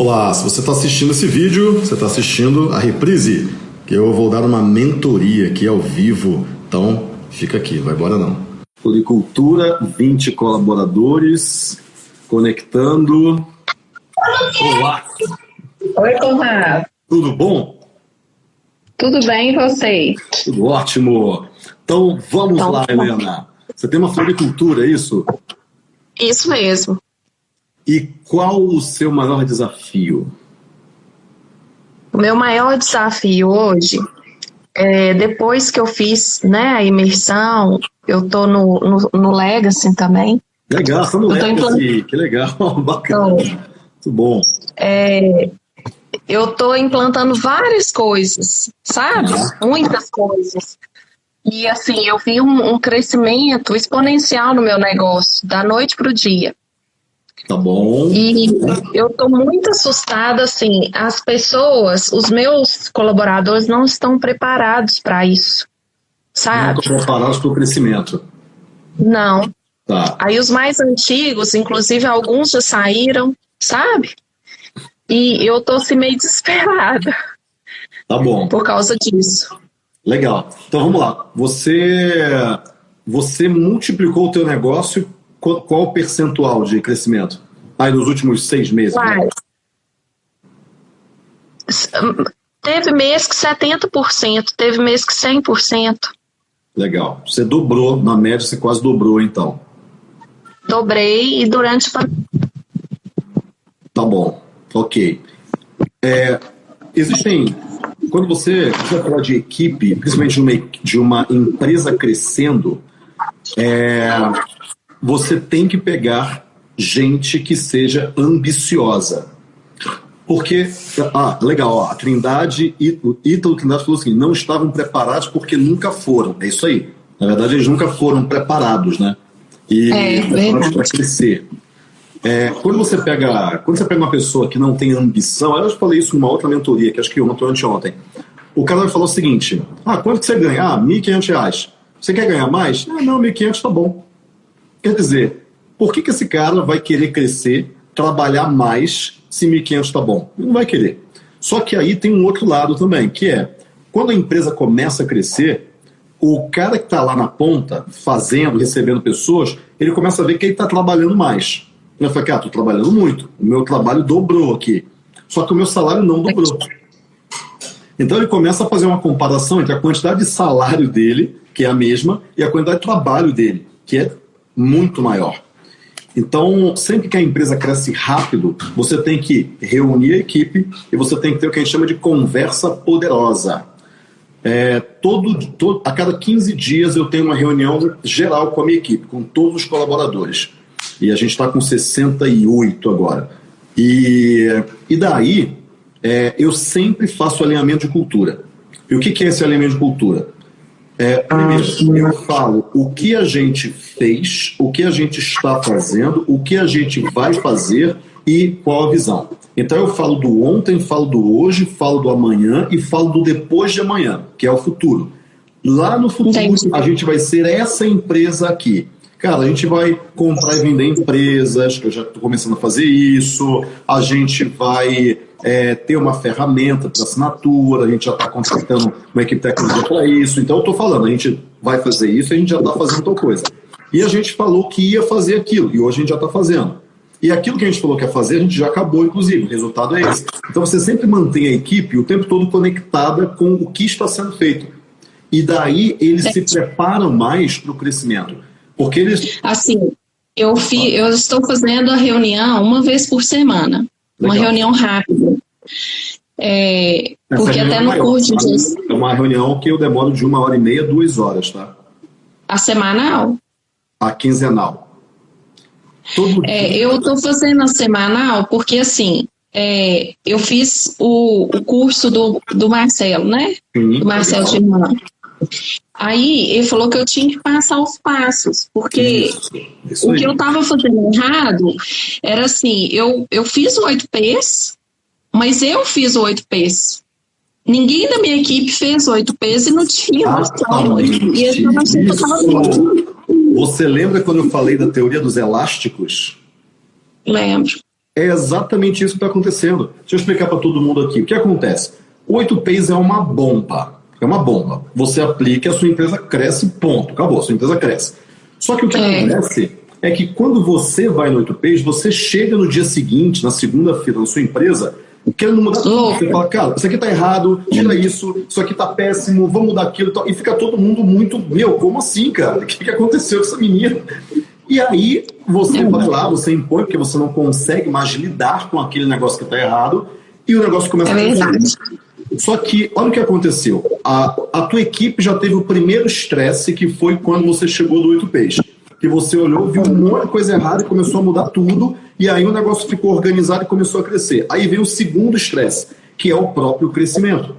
Olá, se você está assistindo esse vídeo, você está assistindo a reprise, que eu vou dar uma mentoria aqui ao vivo. Então, fica aqui, vai embora não. Floricultura, 20 colaboradores, conectando. Olá! Oi, Conrado. Tudo bom? Tudo bem e você? Tudo ótimo. Então, vamos então, lá, Helena. Você tem uma floricultura, é isso? Isso mesmo. E qual o seu maior desafio? O meu maior desafio hoje, é, depois que eu fiz né, a imersão, eu estou no, no, no, Legacy também. Legal, está no Legacy, que legal, bacana. Então, Muito bom. É, eu estou implantando várias coisas, sabe? Muitas coisas. E assim, eu vi um, um crescimento exponencial no meu negócio, da noite para o dia. Tá bom. E eu estou muito assustada, assim, as pessoas, os meus colaboradores não estão preparados para isso, sabe? Não estão preparados para o crescimento. Não. Tá. Aí os mais antigos, inclusive alguns já saíram, sabe? E eu tô assim meio desesperada. Tá bom. Por causa disso. Legal. Então vamos lá. Você você multiplicou o teu negócio qual, qual o percentual de crescimento? Aí nos últimos seis meses? Né? Teve mês que 70%, teve mês que 100%. Legal. Você dobrou, na média você quase dobrou então. Dobrei e durante. Tá bom, ok. É, existem. Quando você, você fala de equipe, principalmente de uma, de uma empresa crescendo, é, você tem que pegar gente que seja ambiciosa. Porque, ah, legal, ó, a Trindade, Ítalo Trindade falou assim, não estavam preparados porque nunca foram. É isso aí. Na verdade, eles nunca foram preparados, né? E é, preparados para crescer. É, quando você pega quando você pega uma pessoa que não tem ambição, eu já falei isso numa outra mentoria, que acho que ontem ou anteontem. O cara vai falar o seguinte: Ah, quanto que você ganha? Ah, R$ 1.500. Você quer ganhar mais? Ah, não, 1.500 tá bom. Quer dizer, por que, que esse cara vai querer crescer, trabalhar mais, se 1.500 está bom? Ele não vai querer. Só que aí tem um outro lado também, que é, quando a empresa começa a crescer, o cara que está lá na ponta, fazendo, recebendo pessoas, ele começa a ver que ele está trabalhando mais. Ele fala, cara, estou trabalhando muito, o meu trabalho dobrou aqui. Só que o meu salário não dobrou. Então ele começa a fazer uma comparação entre a quantidade de salário dele, que é a mesma, e a quantidade de trabalho dele, que é muito maior. Então, sempre que a empresa cresce rápido, você tem que reunir a equipe e você tem que ter o que a gente chama de conversa poderosa. É, todo, todo, a cada 15 dias eu tenho uma reunião geral com a minha equipe, com todos os colaboradores. E a gente está com 68 agora. E, e daí, é, eu sempre faço alinhamento de cultura. E o que, que é esse alinhamento de cultura? É, primeiro, eu falo o que a gente fez, o que a gente está fazendo, o que a gente vai fazer e qual a visão. Então eu falo do ontem, falo do hoje, falo do amanhã e falo do depois de amanhã, que é o futuro. Lá no futuro, Entendi. a gente vai ser essa empresa aqui. Cara, a gente vai comprar e vender empresas, que eu já estou começando a fazer isso, a gente vai é, ter uma ferramenta para assinatura, a gente já está contratando uma equipe técnica para isso. Então, eu estou falando, a gente vai fazer isso, a gente já está fazendo tal coisa. E a gente falou que ia fazer aquilo, e hoje a gente já está fazendo. E aquilo que a gente falou que ia fazer, a gente já acabou, inclusive. O resultado é esse. Então, você sempre mantém a equipe o tempo todo conectada com o que está sendo feito. E daí eles se preparam mais para o crescimento. Porque eles. Assim, eu, fi, eu estou fazendo a reunião uma vez por semana. Legal. Uma reunião rápida. É, porque até é no maior, curso tá? É uma reunião que eu demoro de uma hora e meia, duas horas, tá? A semanal? A quinzenal. É, eu estou fazendo a semanal porque, assim, é, eu fiz o, o, curso do, do Marcelo, né? Sim, do Marcelo Germano. Aí ele falou que eu tinha que passar os passos, porque isso, isso o que eu estava fazendo errado era assim, eu, eu fiz o 8Ps, mas eu fiz o 8Ps. Ninguém da minha equipe fez 8Ps e não tinha ah, noção. Ah, e eu Você lembra quando eu falei da teoria dos elásticos? Lembro. É exatamente isso que está acontecendo. Deixa eu explicar para todo mundo aqui. O que acontece? O 8Ps é uma bomba. É uma bomba. Você aplica e a sua empresa cresce, ponto. Acabou, a sua empresa cresce. Só que o que é. acontece é que quando você vai no 8Ps, você chega no dia seguinte, na segunda-feira, na sua empresa, querendo mudar tudo. Você fala, cara, isso aqui tá errado, tira isso, isso aqui tá péssimo, vamos mudar aquilo e tal. E fica todo mundo muito, meu, como assim, cara? O que, que aconteceu com essa menina? E aí você vai lá, você impõe, porque você não consegue mais lidar com aquele negócio que está errado, e o negócio começa é a verdade. Só que, olha o que aconteceu. A, a tua equipe já teve o primeiro estresse, que foi quando você chegou do 8 Peixe. Que você olhou, viu um monte de coisa errada e começou a mudar tudo, e aí o negócio ficou organizado e começou a crescer. Aí vem o segundo estresse, que é o próprio crescimento.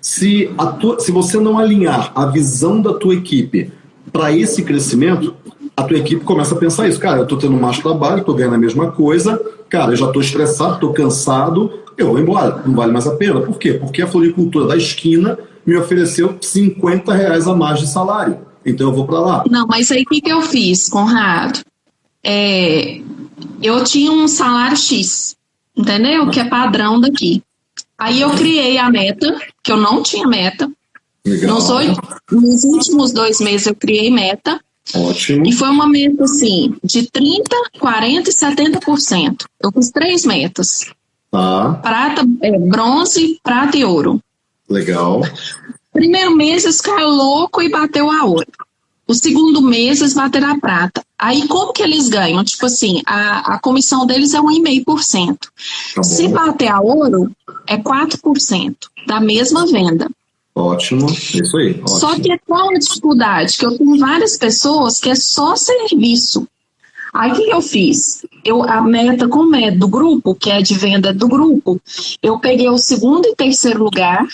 Se, a tua, se você não alinhar a visão da tua equipe para esse crescimento, a tua equipe começa a pensar isso. Cara, eu estou tendo mais trabalho, estou ganhando a mesma coisa, cara, eu já estou estressado, estou cansado, eu vou embora, não vale mais a pena. Por quê? Porque a floricultura da esquina me ofereceu 50 reais a mais de salário. Então eu vou para lá. Não, mas aí o que, que eu fiz, Conrado? É, eu tinha um salário X, entendeu? Que é padrão daqui. Aí eu criei a meta, que eu não tinha meta. Legal. Nos, oito, nos últimos dois meses eu criei meta. Ótimo. E foi uma meta assim, de 30%, 40% e 70%. Eu fiz três metas. Tá. Prata, é, bronze, prata e ouro. Legal. Primeiro mês eles ficaram louco e bateu a ouro. O segundo mês eles bateram a prata. Aí como que eles ganham? Tipo assim, a, a comissão deles é 1,5%. Tá Se bater a ouro, é 4% da mesma venda. Ótimo, isso aí. Ótimo. Só que é qual a dificuldade? Que eu tenho várias pessoas que é só serviço. Aí o que eu fiz? Eu, a meta, como é do grupo, que é de venda do grupo, eu peguei o segundo e terceiro lugar,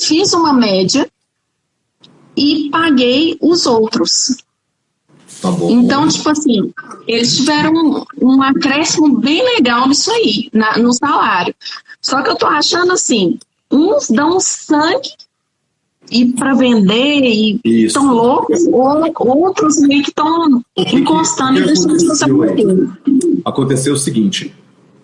fiz uma média e paguei os outros. Tá então, tipo assim, eles tiveram um, um acréscimo bem legal nisso aí, na, no salário. Só que eu tô achando assim, uns dão sangue e para vender e estão loucos, ou outros meio que estão encostando e deixando as pessoas Aconteceu o seguinte: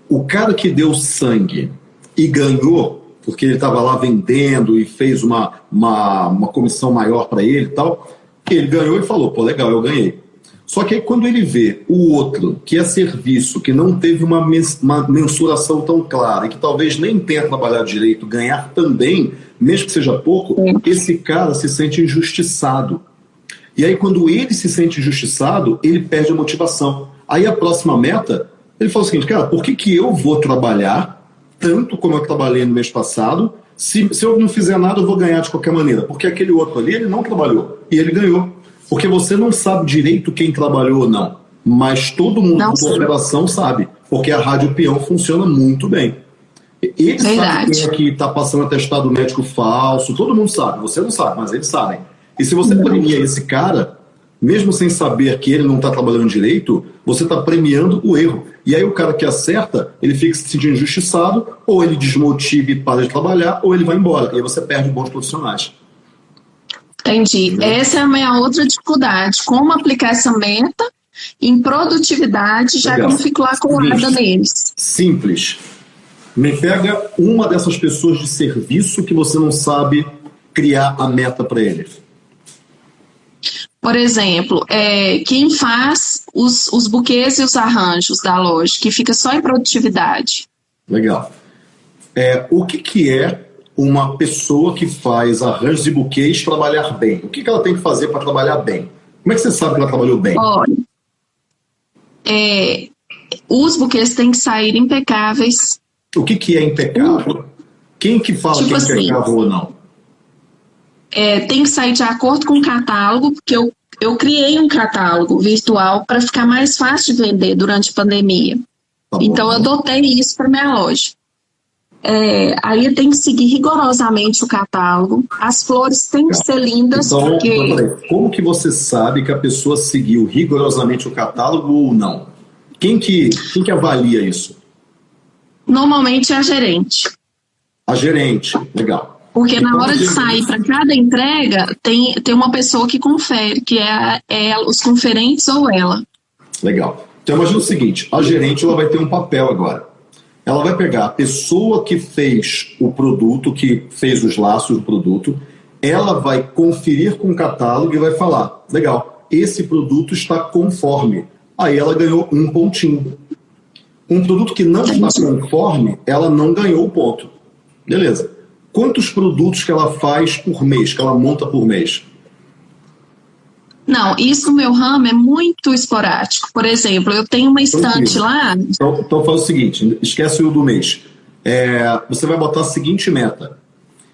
o cara que deu sangue e ganhou, porque ele estava lá vendendo e fez uma, uma, uma comissão maior para ele e tal, ele ganhou e falou: pô, legal, eu ganhei. Só que aí quando ele vê o outro, que é serviço, que não teve uma, uma mensuração tão clara e que talvez nem tenha trabalhado direito, ganhar também, mesmo que seja pouco, esse cara se sente injustiçado. E aí quando ele se sente injustiçado, ele perde a motivação. Aí a próxima meta, ele fala o seguinte, cara, por que, que eu vou trabalhar tanto como eu trabalhei no mês passado, se, se eu não fizer nada eu vou ganhar de qualquer maneira? Porque aquele outro ali, ele não trabalhou e ele ganhou. Porque você não sabe direito quem trabalhou ou não, mas todo mundo da operação sabe, porque a Rádio Peão funciona muito bem. Eles sabem quem é que está passando atestado médico falso, todo mundo sabe, você não sabe, mas eles sabem. E se você premia esse cara, mesmo sem saber que ele não está trabalhando direito, você está premiando o erro. E aí o cara que acerta, ele fica se sentindo injustiçado, ou ele desmotiva e para de trabalhar, ou ele vai embora. E aí você perde bons profissionais. Entendi. Essa é a minha outra dificuldade. Como aplicar essa meta em produtividade, já Legal. que eu não fico lá colada neles. Simples. Me pega uma dessas pessoas de serviço que você não sabe criar a meta para eles. Por exemplo, é, quem faz os, os buquês e os arranjos da loja, que fica só em produtividade. Legal. É, o que, que é uma pessoa que faz arranjos e buquês trabalhar bem? O que, que ela tem que fazer para trabalhar bem? Como é que você sabe que ela trabalhou bem? Olha, é, os buquês têm que sair impecáveis. O que, que é impecável? Quem que fala tipo que é assim, impecável ou não? É, tem que sair de acordo com o catálogo, porque eu, eu criei um catálogo virtual para ficar mais fácil de vender durante a pandemia. Tá então, eu adotei isso para minha loja. É, aí tem que seguir rigorosamente o catálogo. As flores têm que ser lindas. Então, porque... Então, como que você sabe que a pessoa seguiu rigorosamente o catálogo ou não? Quem que, quem que avalia isso? Normalmente é a gerente. A gerente, legal. Porque então, na hora de sair para cada entrega, tem, tem uma pessoa que confere, que é, é os conferentes ou ela. Legal. Então imagina o seguinte, a gerente ela vai ter um papel agora. Ela vai pegar a pessoa que fez o produto, que fez os laços do produto, ela vai conferir com o catálogo e vai falar, legal, esse produto está conforme. Aí ela ganhou um pontinho. Um produto que não está conforme, ela não ganhou o ponto. Beleza. Quantos produtos que ela faz por mês, que ela monta por mês? Não, isso no meu ramo é muito esporádico. Por exemplo, eu tenho uma estante lá. Então, então faz o seguinte: esquece o do mês. É, você vai botar a seguinte meta.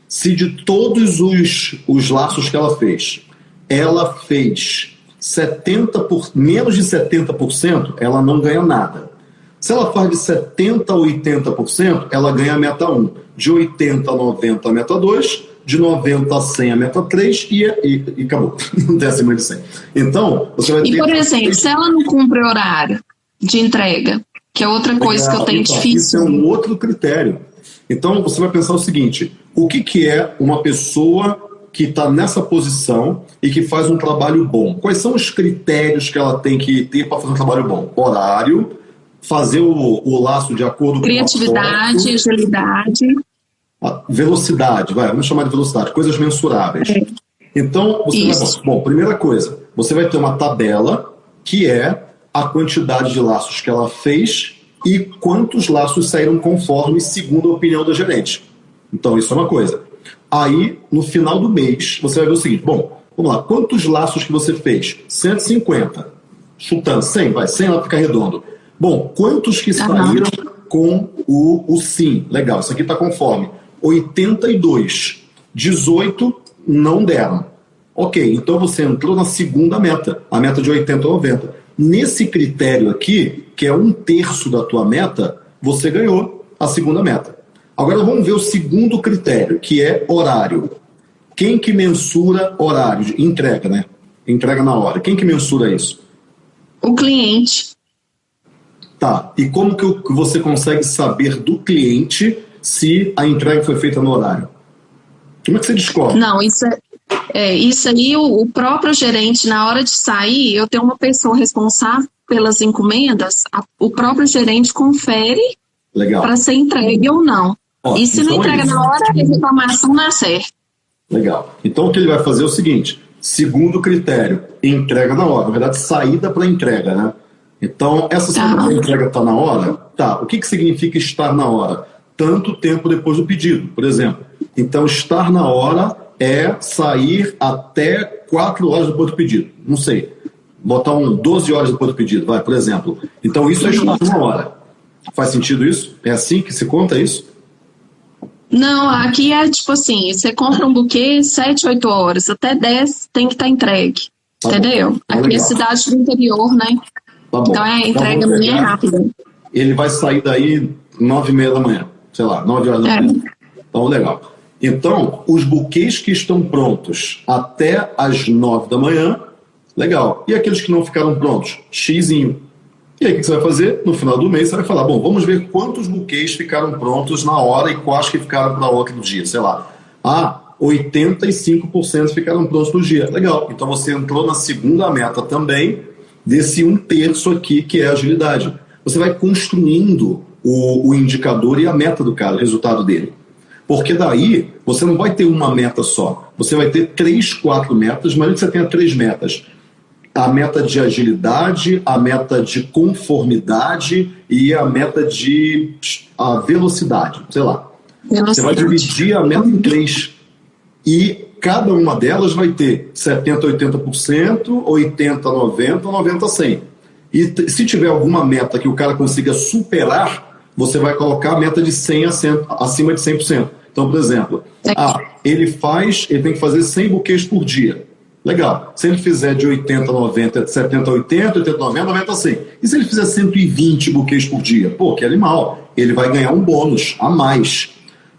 Se de todos os, os laços que ela fez, ela fez 70 por, menos de 70%, ela não ganha nada. Se ela faz de 70% a 80%, ela ganha a meta 1. De 80% a 90% a meta 2 de 90 a 100 a meta 3 e, e, e acabou. Não tem acima de 100. Então, você vai ter... E, por exemplo, se ela não cumpre horário de entrega, que é outra coisa que eu tenho então, difícil. Isso é um outro critério. Então, você vai pensar o seguinte: o que, que é uma pessoa que está nessa posição e que faz um trabalho bom? Quais são os critérios que ela tem que ter para fazer um trabalho bom? Horário, fazer o, o laço de acordo com Criatividade, agilidade velocidade, vai, vamos chamar de velocidade, coisas mensuráveis. Então, você vai, bom, primeira coisa, você vai ter uma tabela que é a quantidade de laços que ela fez e quantos laços saíram conforme segundo a opinião da gerente. Então, isso é uma coisa. Aí, no final do mês, você vai ver o seguinte, bom, vamos lá, quantos laços que você fez? 150. Chutando, 100, vai, 100 lá fica redondo. Bom, quantos que saíram com o, o sim? Legal, isso aqui está conforme. 82. 18 não deram. Ok, então você entrou na segunda meta, a meta de 80 ou 90. Nesse critério aqui, que é um terço da tua meta, você ganhou a segunda meta. Agora vamos ver o segundo critério, que é horário. Quem que mensura horário? Entrega, né? Entrega na hora. Quem que mensura isso? O cliente. Tá. E como que você consegue saber do cliente se a entrega foi feita no horário? Como é que você descobre? Não, isso é, é isso aí, o, o, próprio gerente, na hora de sair, eu tenho uma pessoa responsável pelas encomendas, a, o próprio gerente confere para ser entregue ou não. Ó, e se então não entrega é na hora, a reclamação não é certa. Legal. Então o que ele vai fazer é o seguinte: segundo critério, entrega na hora. Na verdade, saída para entrega, né? Então, essa saída tá. para entrega está na hora? Tá. O que, que significa estar na hora? Tanto tempo depois do pedido, por exemplo. Então, estar na hora é sair até 4 horas depois do pedido. Não sei. Botar um 12 horas depois do pedido, vai, por exemplo. Então, isso é estar na hora. Faz sentido isso? É assim que se conta isso? Não, aqui é tipo assim: você compra um buquê 7, 8 horas, até 10 tem que estar tá entregue. Tá entendeu? Tá aqui é cidade do interior, né? Tá então é a entrega bem rápida. Ele vai sair daí 9 e meia da manhã sei lá, 9 horas da manhã. Então, legal. Então, os buquês que estão prontos até as 9 da manhã, legal. E aqueles que não ficaram prontos? Xizinho. E aí, o que você vai fazer? No final do mês, você vai falar: bom, vamos ver quantos buquês ficaram prontos na hora e quais que ficaram para outro dia. Sei lá. Ah, 85% ficaram prontos no dia. Legal. Então, você entrou na segunda meta também, desse um terço aqui, que é agilidade. Você vai construindo o, o indicador e a meta do cara, o resultado dele. Porque daí você não vai ter uma meta só. Você vai ter três, quatro metas, mas que você tenha três metas. A meta de agilidade, a meta de conformidade e a meta de a velocidade, sei lá. Velocidade. Você vai dividir a meta em três. E cada uma delas vai ter 70%, 80%, 80%, 90%, 90%, 100%. E se tiver alguma meta que o cara consiga superar, você vai colocar a meta de 100 a 100, acima de 100%. Então, por exemplo, ah, ele faz, ele tem que fazer 100 buquês por dia. Legal. Se ele fizer de 80 a 90, 70 a 80, 80 a 90, 90 a 100. E se ele fizer 120 buquês por dia? Pô, que animal. Ele vai ganhar um bônus a mais.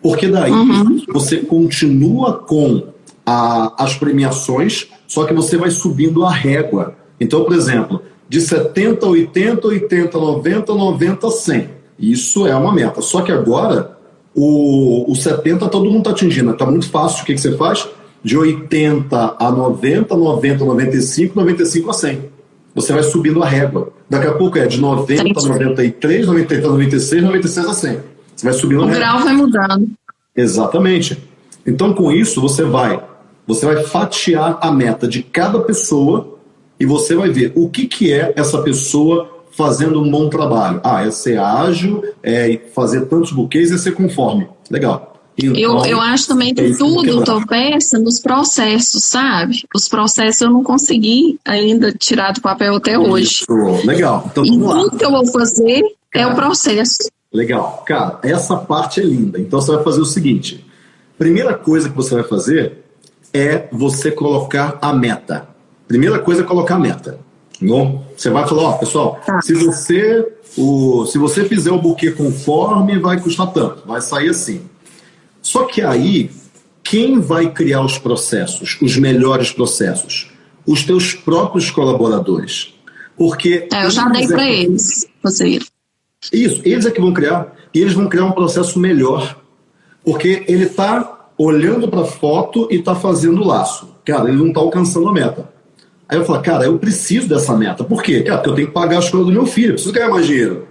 Porque daí uhum. você continua com a, as premiações, só que você vai subindo a régua. Então, por exemplo, de 70 a 80, 80 a 90, 90 a 100. Isso é uma meta. Só que agora, o, o 70 todo mundo está atingindo. Está muito fácil. O que, que você faz? De 80 a 90, 90 a 95, 95 a 100. Você vai subindo a régua. Daqui a pouco é de 90 a 93, 93 a 96, 96 a 100. Você vai subindo O grau vai mudando. Exatamente. Então, com isso, você vai, você vai fatiar a meta de cada pessoa e você vai ver o que, que é essa pessoa fazendo um bom trabalho. Ah, é ser ágil, é fazer tantos buquês e é ser conforme. Legal. Então, eu, eu acho também que é tudo tropeça nos processos, sabe? Os processos eu não consegui ainda tirar do papel até hoje. Isso. Legal. Então, e tudo que eu vou fazer Cara, é o processo. Legal. Cara, essa parte é linda. Então você vai fazer o seguinte: primeira coisa que você vai fazer é você colocar a meta. Primeira coisa é colocar a meta. Bom, você vai falar, ó, pessoal, tá. se você o, se você fizer o buquê conforme, vai custar tanto, vai sair assim. Só que aí, quem vai criar os processos, os melhores processos? Os teus próprios colaboradores. Porque. É, eu já dei para eles, você. Isso, eles é que vão criar. E eles vão criar um processo melhor. Porque ele está olhando para a foto e está fazendo laço. Cara, ele não está alcançando a meta. Aí eu falo, cara, eu preciso dessa meta. Por quê? Cara, porque eu tenho que pagar a escola do meu filho, eu preciso ganhar mais dinheiro.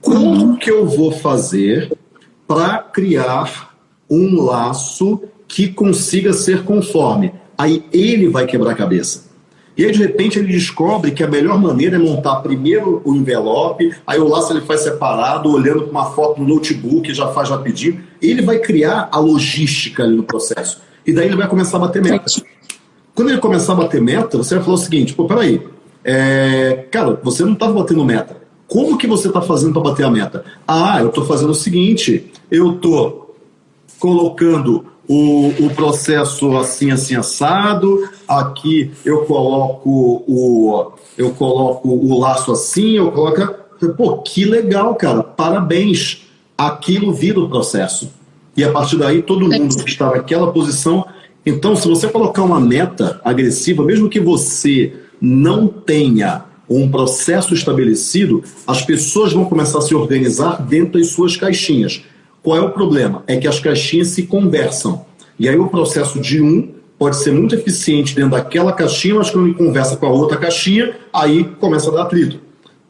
Como que eu vou fazer para criar um laço que consiga ser conforme? Aí ele vai quebrar a cabeça. E aí, de repente, ele descobre que a melhor maneira é montar primeiro o envelope, aí o laço ele faz separado, olhando para uma foto no notebook, já faz rapidinho. Ele vai criar a logística ali no processo. E daí ele vai começar a bater meta. Quando ele começar a bater meta, você vai falar o seguinte: pô, peraí, é, cara, você não estava batendo meta. Como que você está fazendo para bater a meta? Ah, eu estou fazendo o seguinte: eu estou colocando o, o processo assim, assim, assado. Aqui eu coloco o, eu coloco o laço assim, eu coloco. Pô, que legal, cara, parabéns. Aquilo vira o processo. E a partir daí, todo mundo que está naquela posição então, se você colocar uma meta agressiva, mesmo que você não tenha um processo estabelecido, as pessoas vão começar a se organizar dentro das suas caixinhas. Qual é o problema? É que as caixinhas se conversam. E aí o processo de um pode ser muito eficiente dentro daquela caixinha, mas quando ele conversa com a outra caixinha, aí começa a dar atrito.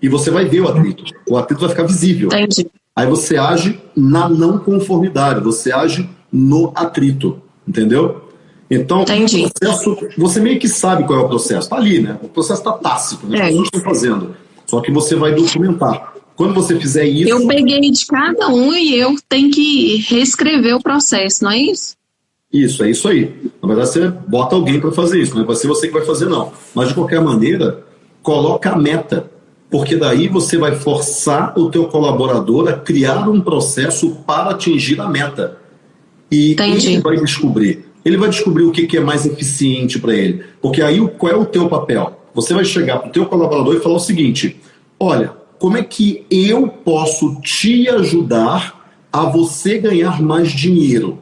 E você vai ver o atrito. O atrito vai ficar visível. Entendi. Aí você age na não conformidade, você age no atrito. Entendeu? Então, o processo, você meio que sabe qual é o processo. Está ali, né? O processo está tácito, né? As é. pessoas estão fazendo. Só que você vai documentar. Quando você fizer isso. Eu peguei de cada um e eu tenho que reescrever o processo, não é isso? Isso, é isso aí. Na verdade, você bota alguém para fazer isso, não vai ser você que vai fazer, não. Mas de qualquer maneira, coloca a meta. Porque daí você vai forçar o teu colaborador a criar um processo para atingir a meta. E Entendi. ele vai descobrir ele vai descobrir o que, que é mais eficiente para ele. Porque aí qual é o teu papel? Você vai chegar para o teu colaborador e falar o seguinte: olha, como é que eu posso te ajudar a você ganhar mais dinheiro?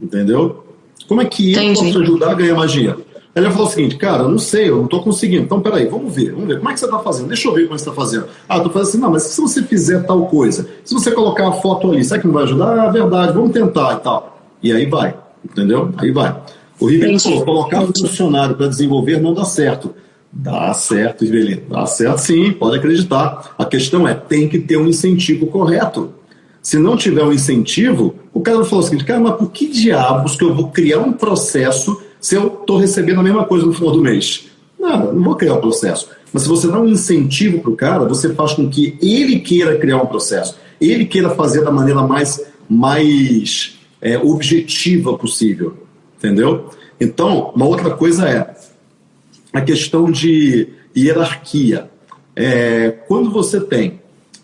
Entendeu? Como é que eu Entendi. posso ajudar a ganhar mais dinheiro? Ele vai falar o seguinte, cara, eu não sei, eu não estou conseguindo. Então, peraí, vamos ver, vamos ver. Como é que você está fazendo? Deixa eu ver como você está fazendo. Ah, estou fazendo assim, não, mas se você fizer tal coisa, se você colocar a foto ali, será que não vai ajudar? Ah, verdade, vamos tentar e tal. E aí vai. Entendeu? Aí vai. O Ribeiro falou, colocar um funcionário para desenvolver não dá certo. Dá certo, Rivelino. Dá certo sim, pode acreditar. A questão é, tem que ter um incentivo correto. Se não tiver um incentivo, o cara vai falar o seguinte, cara, mas por que diabos que eu vou criar um processo se eu estou recebendo a mesma coisa no final do mês? Não, não vou criar um processo. Mas se você dá um incentivo para o cara, você faz com que ele queira criar um processo. Ele queira fazer da maneira mais, mais é, objetiva possível, entendeu? Então, uma outra coisa é a questão de hierarquia. É, quando você tem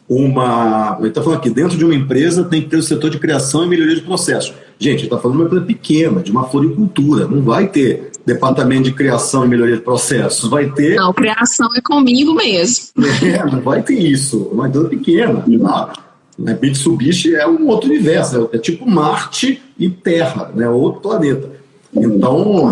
uma. Ele está falando aqui, dentro de uma empresa tem que ter o setor de criação e melhoria de processo. Gente, está falando de uma empresa pequena, de uma floricultura. Não vai ter departamento de criação e melhoria de processos. Vai ter. Não, criação é comigo mesmo. É, não vai ter isso. Uma empresa pequena. Não. Né? Mitsubishi é um outro universo, é, é tipo Marte e Terra, né? outro planeta. Então,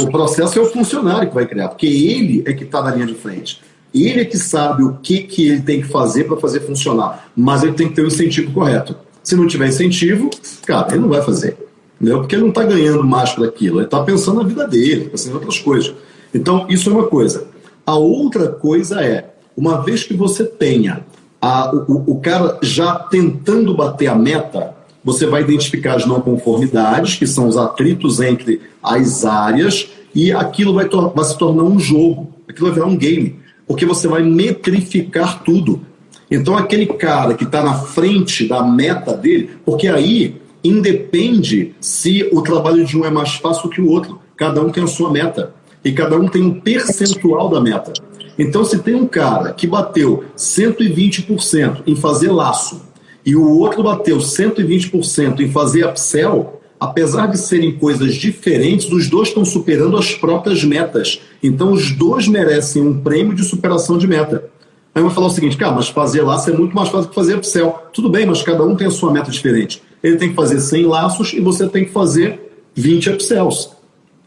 o processo é o funcionário que vai criar, porque ele é que está na linha de frente. Ele é que sabe o que, que ele tem que fazer para fazer funcionar, mas ele tem que ter o incentivo correto. Se não tiver incentivo, cara, ele não vai fazer. Entendeu? Porque ele não está ganhando mais por aquilo, ele está pensando na vida dele, pensando em outras coisas. Então, isso é uma coisa. A outra coisa é uma vez que você tenha a, o, o cara já tentando bater a meta, você vai identificar as não conformidades, que são os atritos entre as áreas, e aquilo vai, vai se tornar um jogo, aquilo vai virar um game, porque você vai metrificar tudo. Então, aquele cara que está na frente da meta dele, porque aí independe se o trabalho de um é mais fácil que o outro. Cada um tem a sua meta. E cada um tem um percentual da meta. Então, se tem um cara que bateu 120% em fazer laço e o outro bateu 120% em fazer upsell, apesar de serem coisas diferentes, os dois estão superando as próprias metas. Então, os dois merecem um prêmio de superação de meta. Aí eu vou falar o seguinte, cara, mas fazer laço é muito mais fácil que fazer upsell. Tudo bem, mas cada um tem a sua meta diferente. Ele tem que fazer 100 laços e você tem que fazer 20 upsells.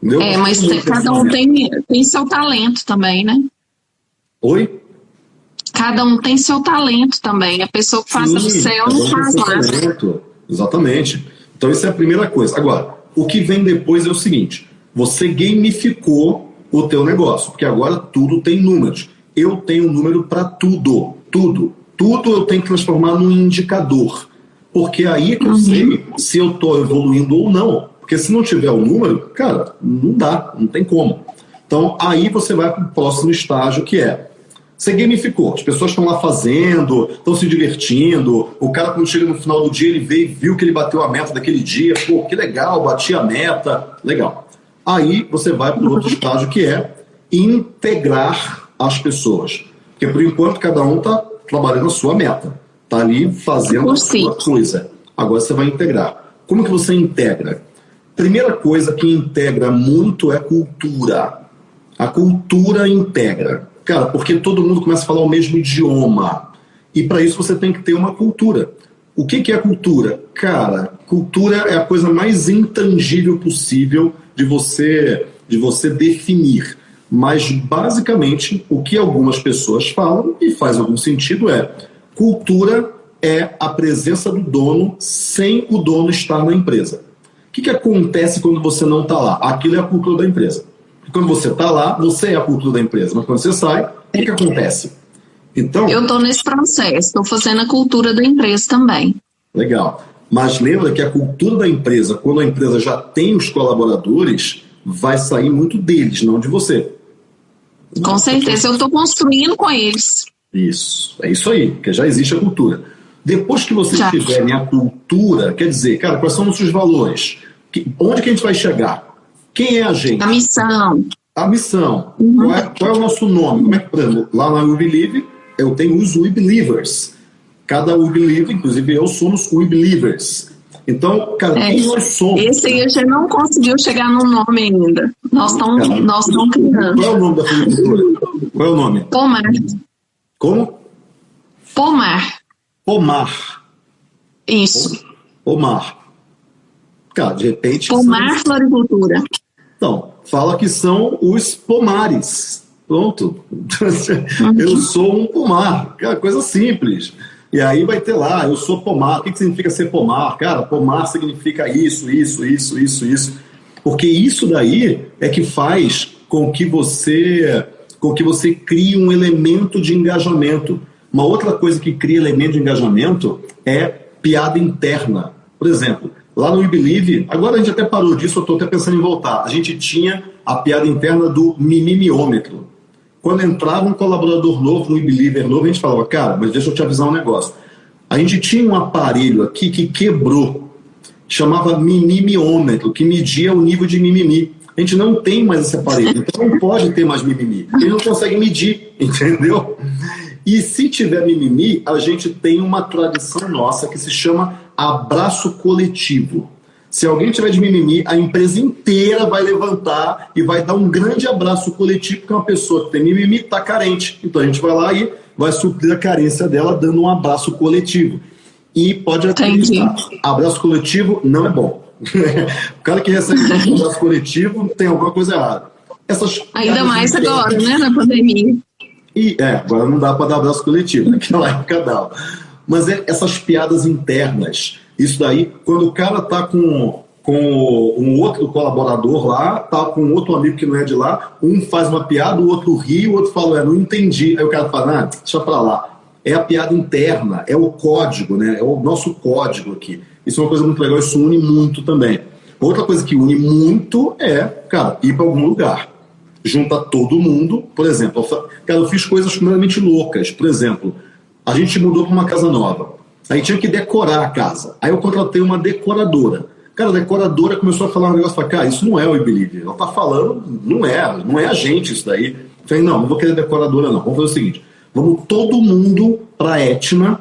Entendeu? É, mas cada um tem, tem seu talento também, né? Oi? Cada um tem seu talento também. A pessoa que faz upsell não faz laço. Exatamente. Então, isso é a primeira coisa. Agora, o que vem depois é o seguinte: você gamificou o teu negócio, porque agora tudo tem números eu tenho um número para tudo, tudo. Tudo eu tenho que transformar num indicador. Porque aí é que eu uhum. sei se eu estou evoluindo ou não. Porque se não tiver o número, cara, não dá, não tem como. Então aí você vai para o próximo estágio que é você gamificou, as pessoas estão lá fazendo, estão se divertindo. O cara, quando chega no final do dia, ele vê e viu que ele bateu a meta daquele dia. Pô, que legal, bati a meta. Legal. Aí você vai para o outro estágio que é integrar as pessoas. Porque por enquanto cada um está trabalhando a sua meta, está ali fazendo a sua coisa. Agora você vai integrar. Como que você integra? Primeira coisa que integra muito é cultura. A cultura integra. Cara, porque todo mundo começa a falar o mesmo idioma. E para isso você tem que ter uma cultura. O que, que é cultura? Cara, cultura é a coisa mais intangível possível de você, de você definir. Mas, basicamente, o que algumas pessoas falam, e faz algum sentido, é cultura é a presença do dono sem o dono estar na empresa. O que, que acontece quando você não está lá? Aquilo é a cultura da empresa. E quando você está lá, você é a cultura da empresa. Mas quando você sai, o que, que acontece? Então, Eu estou nesse processo, estou fazendo a cultura da empresa também. Legal. Mas lembra que a cultura da empresa, quando a empresa já tem os colaboradores, vai sair muito deles, não de você. Com certeza, eu estou construindo com eles. Isso, é isso aí, porque já existe a cultura. Depois que vocês já. tiverem a cultura, quer dizer, cara, quais são os seus valores? Que, onde que a gente vai chegar? Quem é a gente? A missão. A missão. Uhum. Qual, é, qual, é, o nosso nome? Como é que, por exemplo, lá na We Believe, eu tenho os We Believers. Cada We Believe, inclusive eu, somos We Believers. Então, cara, é, quem nós somos? Esse aí a gente não conseguiu chegar no nome ainda. Nós estamos nós criando. Qual é o nome da floricultura? Qual é o nome? Pomar. Como? Pomar. Pomar. Isso. Pomar. Cara, de repente. Pomar são... Floricultura. Então, fala que são os pomares. Pronto. Eu sou um pomar. Cara, coisa simples. E aí vai ter lá, eu sou pomar. O que, que significa ser pomar? Cara, pomar significa isso, isso, isso, isso, isso. Porque isso daí é que faz com que você com que você crie um elemento de engajamento. Uma outra coisa que cria elemento de engajamento é piada interna. Por exemplo, lá no We Believe, agora a gente até parou disso, eu estou até pensando em voltar. A gente tinha a piada interna do mimimiômetro. Quando entrava um colaborador novo, um believer novo, a gente falava, cara, mas deixa eu te avisar um negócio. A gente tinha um aparelho aqui que quebrou, chamava mimimiômetro, que media o nível de mimimi. A gente não tem mais esse aparelho, então não pode ter mais mimimi. Ele não consegue medir, entendeu? E se tiver mimimi, a gente tem uma tradição nossa que se chama abraço coletivo. Se alguém tiver de mimimi, a empresa inteira vai levantar e vai dar um grande abraço coletivo, porque uma pessoa que tem mimimi está carente. Então a gente vai lá e vai suprir a carência dela dando um abraço coletivo. E pode acreditar, abraço coletivo não é bom. o cara que recebe um abraço coletivo tem alguma coisa errada. Essas Ainda mais agora, né, na pandemia. E, é, agora não dá para dar abraço coletivo, naquela época dava. Mas é essas piadas internas, isso daí, quando o cara tá com, com um outro colaborador lá, tá com outro amigo que não é de lá, um faz uma piada, o outro ri, o outro fala, é, não entendi. Aí o cara fala, ah, deixa pra lá. É a piada interna, é o código, né? É o nosso código aqui. Isso é uma coisa muito legal, isso une muito também. Outra coisa que une muito é, cara, ir para algum lugar. Junta todo mundo, por exemplo, cara, eu fiz coisas completamente loucas. Por exemplo, a gente mudou para uma casa nova. Aí tinha que decorar a casa. Aí eu contratei uma decoradora. Cara, a decoradora começou a falar um negócio, falei, cara, isso não é o I Believe. Ela tá falando, não é, não é a gente isso daí. Eu falei, não, não vou querer decoradora não. Vamos fazer o seguinte, vamos todo mundo para Etna,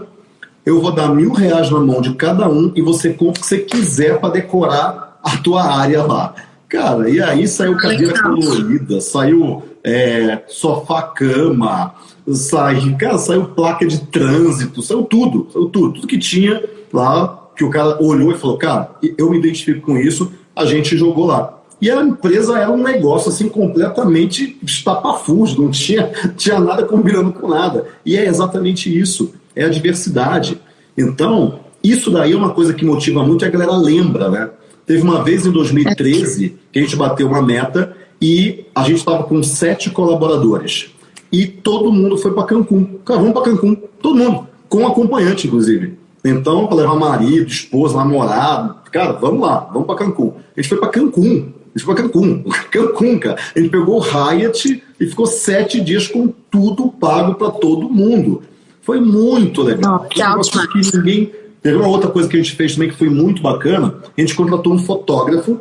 eu vou dar mil reais na mão de cada um e você compra o que você quiser para decorar a tua área lá. Cara, e aí saiu cadeira colorida, saiu é, sofá-cama, saiu, cara, saiu placa de trânsito, saiu tudo, saiu tudo, tudo que tinha lá, que o cara olhou e falou, cara, eu me identifico com isso, a gente jogou lá. E a empresa era um negócio assim completamente estapafúrdio, não tinha, tinha nada combinando com nada. E é exatamente isso, é a diversidade. Então, isso daí é uma coisa que motiva muito e a galera lembra, né? Teve uma vez em 2013 que a gente bateu uma meta e a gente estava com sete colaboradores. E todo mundo foi para Cancún. Cara, vamos para Cancún. Todo mundo. Com acompanhante, inclusive. Então, para levar marido, esposa, namorado. Cara, vamos lá, vamos para Cancún. A gente foi para Cancún. A gente foi para Cancún. Cancún, cara. A gente pegou o Hyatt e ficou sete dias com tudo pago para todo mundo. Foi muito legal. Oh, que ninguém Teve uma outra coisa que a gente fez também que foi muito bacana. A gente contratou um fotógrafo,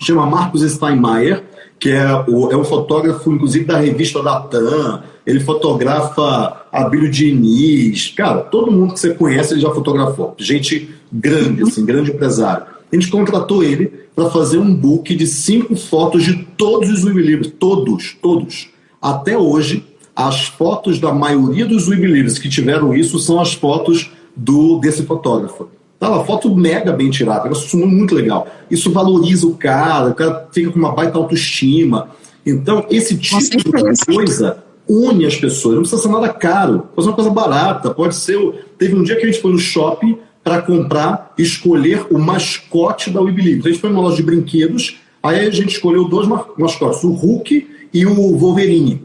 chama Marcos Steinmeier, que é, o, é um fotógrafo, inclusive, da revista Datan. Ele fotografa Abílio Diniz. Cara, todo mundo que você conhece ele já fotografou. Gente grande, assim, grande empresário. A gente contratou ele para fazer um book de cinco fotos de todos os Web Todos, todos. Até hoje, as fotos da maioria dos Web que tiveram isso são as fotos do desse fotógrafo. Tá uma foto mega bem tirada, negócio muito legal. Isso valoriza o cara, o cara fica com uma baita autoestima. Então, esse tipo de coisa une as pessoas. Não precisa ser nada caro, pode ser uma coisa barata. Pode ser. Teve um dia que a gente foi no shopping para comprar, escolher o mascote da We Believe. Então, a gente foi numa loja de brinquedos, aí a gente escolheu dois mascotes, o Hulk e o Wolverine.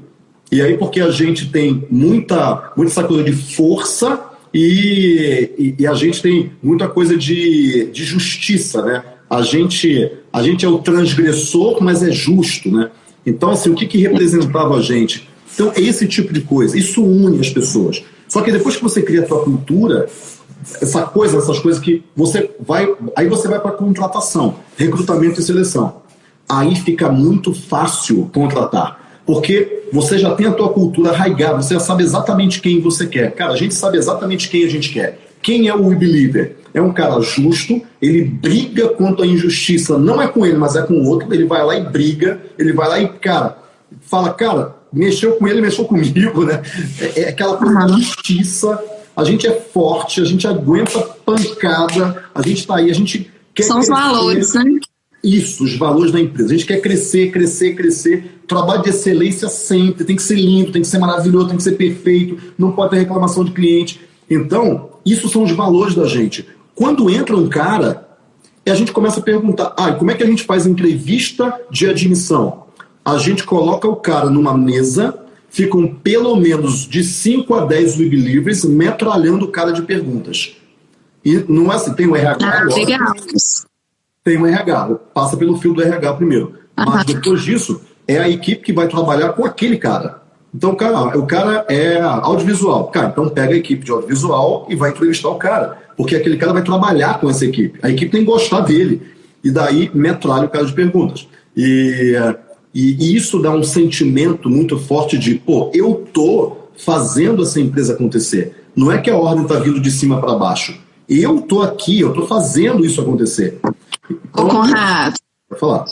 E aí, porque a gente tem muita, muita essa coisa de força e, e, a gente tem muita coisa de, de justiça, né? A gente, a gente é o transgressor, mas é justo, né? Então, assim, o que, que representava a gente? Então, é esse tipo de coisa. Isso une as pessoas. Só que depois que você cria a sua cultura, essa coisa, essas coisas que você vai. Aí você vai para contratação, recrutamento e seleção. Aí fica muito fácil contratar. Porque você já tem a tua cultura arraigada, você já sabe exatamente quem você quer. Cara, a gente sabe exatamente quem a gente quer. Quem é o We Believer? É um cara justo, ele briga contra a injustiça, não é com ele, mas é com o outro, ele vai lá e briga, ele vai lá e, cara, fala, cara, mexeu com ele, mexeu comigo, né? É, é aquela coisa da justiça, a gente é forte, a gente aguenta pancada, a gente tá aí, a gente quer. São os valores, né? Isso, os valores da empresa. A gente quer crescer, crescer, crescer trabalho de excelência sempre, tem que ser lindo, tem que ser maravilhoso, tem que ser perfeito, não pode ter reclamação de cliente. Então, isso são os valores da gente. Quando entra um cara, a gente começa a perguntar: ah, como é que a gente faz entrevista de admissão? A gente coloca o cara numa mesa, ficam pelo menos de 5 a 10 web livres metralhando o cara de perguntas. E não é assim, tem o RH ah, agora, Tem o RH, passa pelo fio do RH primeiro. Mas depois disso, é a equipe que vai trabalhar com aquele cara. Então, cara, o cara é audiovisual. Cara, então pega a equipe de audiovisual e vai entrevistar o cara. Porque aquele cara vai trabalhar com essa equipe. A equipe tem que gostar dele. E daí metralha o cara de perguntas. E, e, e isso dá um sentimento muito forte de, pô, eu tô fazendo essa empresa acontecer. Não é que a ordem está vindo de cima para baixo. Eu tô aqui, eu tô fazendo isso acontecer. Então, Ô, Conrado. Vai falar.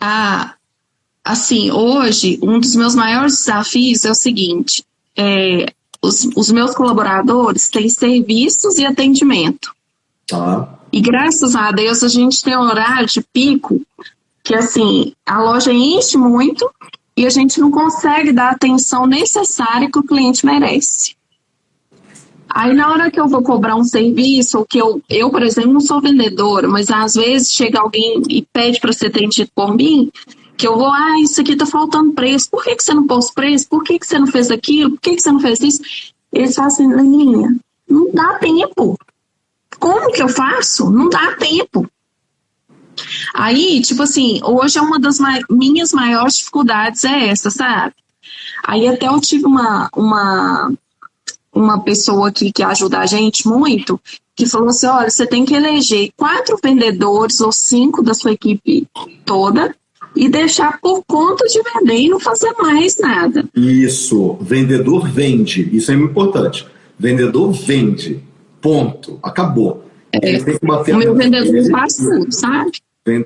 Ah, assim, hoje, um dos meus maiores desafios é o seguinte: é, os, os, meus colaboradores têm serviços e atendimento. Tá. E graças a Deus a gente tem um horário de pico que, assim, a loja enche muito e a gente não consegue dar a atenção necessária que o cliente merece. Aí na hora que eu vou cobrar um serviço, ou que eu, eu, por exemplo, não sou vendedora, mas às vezes chega alguém e pede para ser atendido por mim, que eu vou, ah, isso aqui tá faltando preço, por que, que você não pôs preço? Por que, que você não fez aquilo? Por que, que você não fez isso? Eles falam assim, Leninha, não dá tempo. Como que eu faço? Não dá tempo. Aí, tipo assim, hoje é uma das minhas maiores dificuldades é essa, sabe? Aí até eu tive uma, uma uma pessoa aqui que ajuda a gente muito, que falou assim: olha, você tem que eleger quatro vendedores ou cinco da sua equipe toda e deixar por conta de vender e não fazer mais nada. Isso, vendedor vende, isso é importante. Vendedor vende, ponto, acabou. É, o meu vendedor tudo, sabe?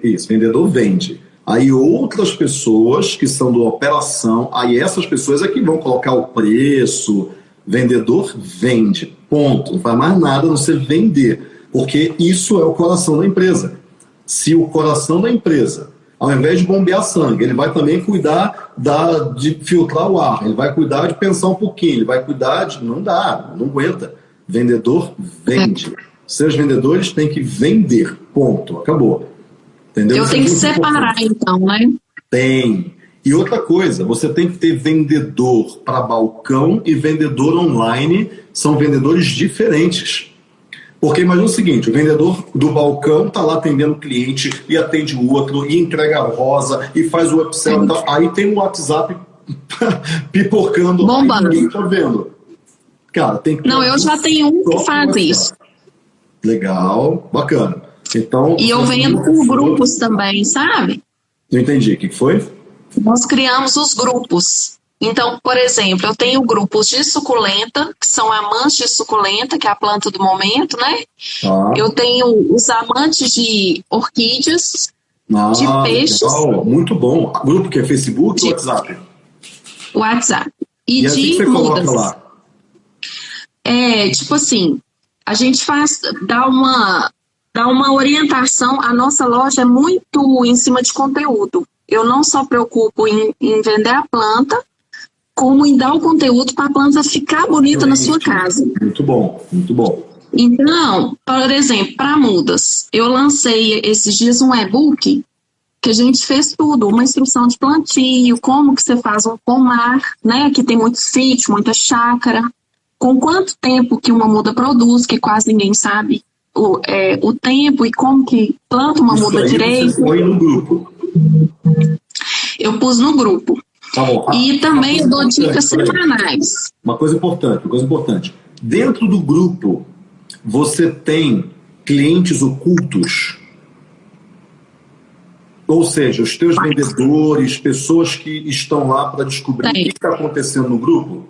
Isso, vendedor vende. Aí outras pessoas que são do operação, aí essas pessoas é que vão colocar o preço, Vendedor vende, ponto. Não faz mais nada a não ser vender, porque isso é o coração da empresa. Se o coração da empresa, ao invés de bombear sangue, ele vai também cuidar da, de filtrar o ar, ele vai cuidar de pensar um pouquinho, ele vai cuidar de. Não dá, não aguenta. Vendedor vende. Seus vendedores têm que vender, ponto. Acabou. Entendeu? Eu tenho é que separar, importante. então, né? Tem. E outra coisa, você tem que ter vendedor para balcão e vendedor online, são vendedores diferentes. Porque imagina o seguinte, o vendedor do balcão está lá atendendo o cliente e atende o outro, e entrega a rosa, e faz o upsell. Então, aí tem um WhatsApp pipocando Bombando. lá ninguém tá vendo. Cara, tem que Não, eu já tenho um que faz isso. Legal, bacana. Então, e eu vendo por grupos também, sabe? Não entendi. O que foi? Nós criamos os grupos. Então, por exemplo, eu tenho grupos de suculenta, que são amantes de suculenta, que é a planta do momento, né? Ah. Eu tenho os amantes de orquídeas, ah, de peixes. Legal. Muito bom. Grupo que é Facebook ou WhatsApp? WhatsApp. E, e assim de mudas. Lá? É, tipo assim, a gente faz, dá uma, dá uma orientação, a nossa loja é muito em cima de conteúdo eu não só preocupo em, em vender a planta, como em dar o conteúdo para a planta ficar bonita na sua casa. Muito bom, muito bom. Então, por exemplo, para mudas, eu lancei esses dias um e-book que a gente fez tudo, uma instrução de plantio, como que você faz um pomar, né, que tem muito sítio, muita chácara, com quanto tempo que uma muda produz, que quase ninguém sabe o, é, o tempo e como que planta uma Isso muda direito. Você foi no grupo. Eu pus no grupo. Tá bom. E também eu dou dicas semanais. Uma coisa importante, uma coisa importante. Dentro do grupo, você tem clientes ocultos? Ou seja, os teus vendedores, pessoas que estão lá para descobrir tem. o que está acontecendo no grupo?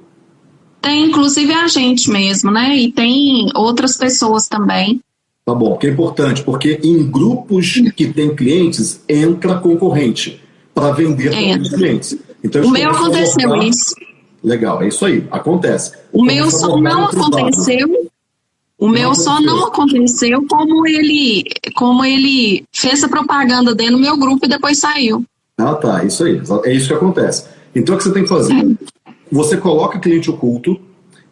Tem, inclusive a gente mesmo, né? E tem outras pessoas também. Tá bom, que é importante, porque em grupos que tem clientes, entra concorrente para vender para os clientes. Então, o meu aconteceu isso. Legal, é isso aí, acontece. O meu só não aconteceu. O meu não só não aconteceu como ele, como ele fez a propaganda dentro do meu grupo e depois saiu. Ah, tá, isso aí. É isso que acontece. Então, o que você tem que fazer? É. Você coloca cliente oculto,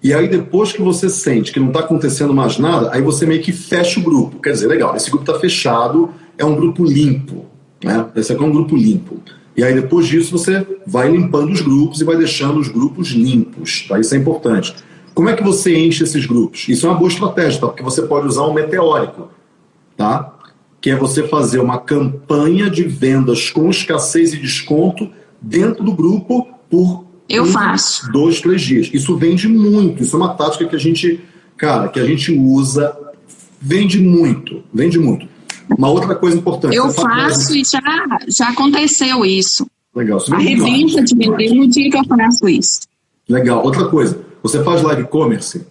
e aí, depois que você sente que não está acontecendo mais nada, aí você meio que fecha o grupo. Quer dizer, legal, esse grupo está fechado, é um grupo limpo. Né? Esse aqui é um grupo limpo. E aí, depois disso, você vai limpando os grupos e vai deixando os grupos limpos. Tá? Isso é importante. Como é que você enche esses grupos? Isso é uma boa estratégia, tá? porque você pode usar um meteórico, tá? que é você fazer uma campanha de vendas com escassez e desconto dentro do grupo por eu faço. Dois, três dias. Isso vende muito. Isso é uma tática que a gente, cara, que a gente usa. Vende muito. Vende muito. Uma outra coisa importante. Eu faço e já, já aconteceu isso. Legal. Você Arrebenta de vender no dia que eu faço isso. Legal. Outra coisa. Você faz live commerce?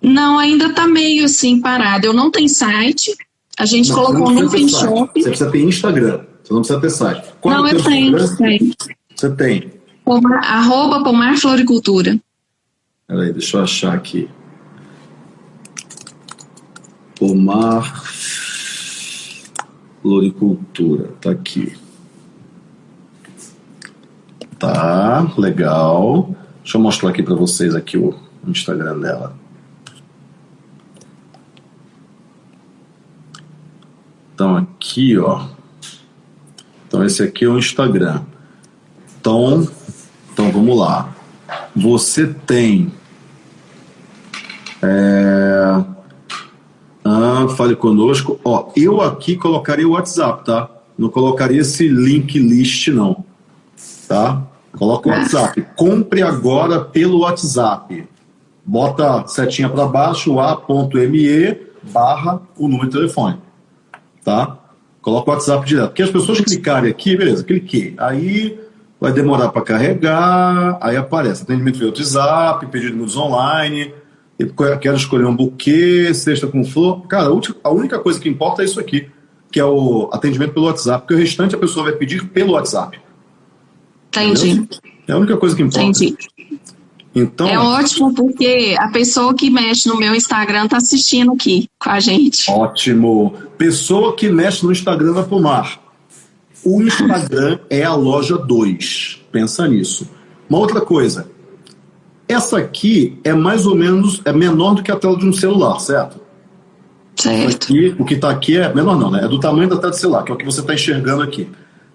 Não, ainda está meio assim parado. Eu não tenho site. A gente não, colocou no FinShop. Você precisa ter Instagram. Você não precisa ter site. Qual não, é eu tenho, tenho. Você tem? Pomar, arroba Pomar Floricultura. Peraí, deixa eu achar aqui. Pomar Floricultura. Tá aqui. Tá, legal. Deixa eu mostrar aqui para vocês aqui o Instagram dela. Então aqui, ó. Então esse aqui é o Instagram. Então, então vamos lá. Você tem é, ah, fale conosco. Ó, eu aqui colocaria o WhatsApp, tá? Não colocaria esse link list, não. Tá? Coloca o. WhatsApp. Compre agora pelo WhatsApp. Bota setinha para baixo, a.me barra o número de telefone. Tá? Coloca o WhatsApp direto. Porque as pessoas clicarem aqui, beleza, cliquei. Aí vai demorar para carregar, aí aparece atendimento via WhatsApp, pedidos online, quero escolher um buquê, cesta com flor. Cara, a única coisa que importa é isso aqui, que é o atendimento pelo WhatsApp, porque o restante a pessoa vai pedir pelo WhatsApp. Entendi. Entendeu? É a única coisa que importa. Entendi. Então, é ótimo porque a pessoa que mexe no meu Instagram está assistindo aqui com a gente. Ótimo. Pessoa que mexe no Instagram vai fumar. O Instagram é a loja 2. Pensa nisso. Uma outra coisa, essa aqui é mais ou menos é menor do que a tela de um celular, certo? Certo. Aqui, o que está aqui é menor não, né? É do tamanho da tela do celular, que é o que você está enxergando aqui.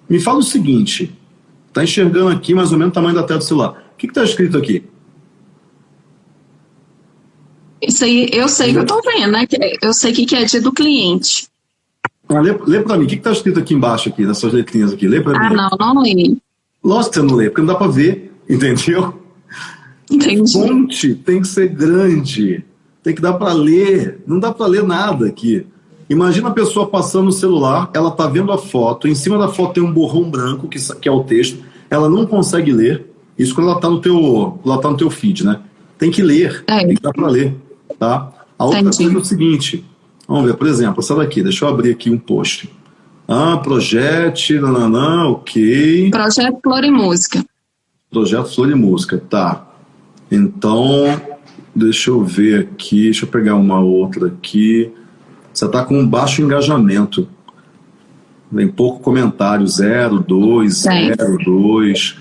Me fala o seguinte, está enxergando aqui mais ou menos o tamanho da tela do celular. O que está escrito aqui? Isso aí, eu sei que eu estou vendo, né? Eu sei que é dia do cliente. Ah, lê, lê para mim, o que está escrito aqui embaixo, aqui, nessas letrinhas aqui? Lê para ah, mim. Ah, não, não lê. Lógico que você não lê, porque não dá para ver, entendeu? Entendi. Fonte tem que ser grande, tem que dar para ler. Não dá para ler nada aqui. Imagina a pessoa passando no celular, ela tá vendo a foto, em cima da foto tem um borrão branco, que, que é o texto, ela não consegue ler. Isso quando ela tá no teu, ela tá no teu feed, né? Tem que ler, é. tem que dar para ler, tá? A outra Entendi. coisa é o seguinte, vamos ver, por exemplo, essa daqui, deixa eu abrir aqui um post. Ah, projeto, nananã, ok. Projeto Flor e Música. Projeto Flor e Música, tá. Então, deixa eu ver aqui, deixa eu pegar uma outra aqui. Você está com um baixo engajamento. Vem pouco comentário, 0, 2, 0, 2.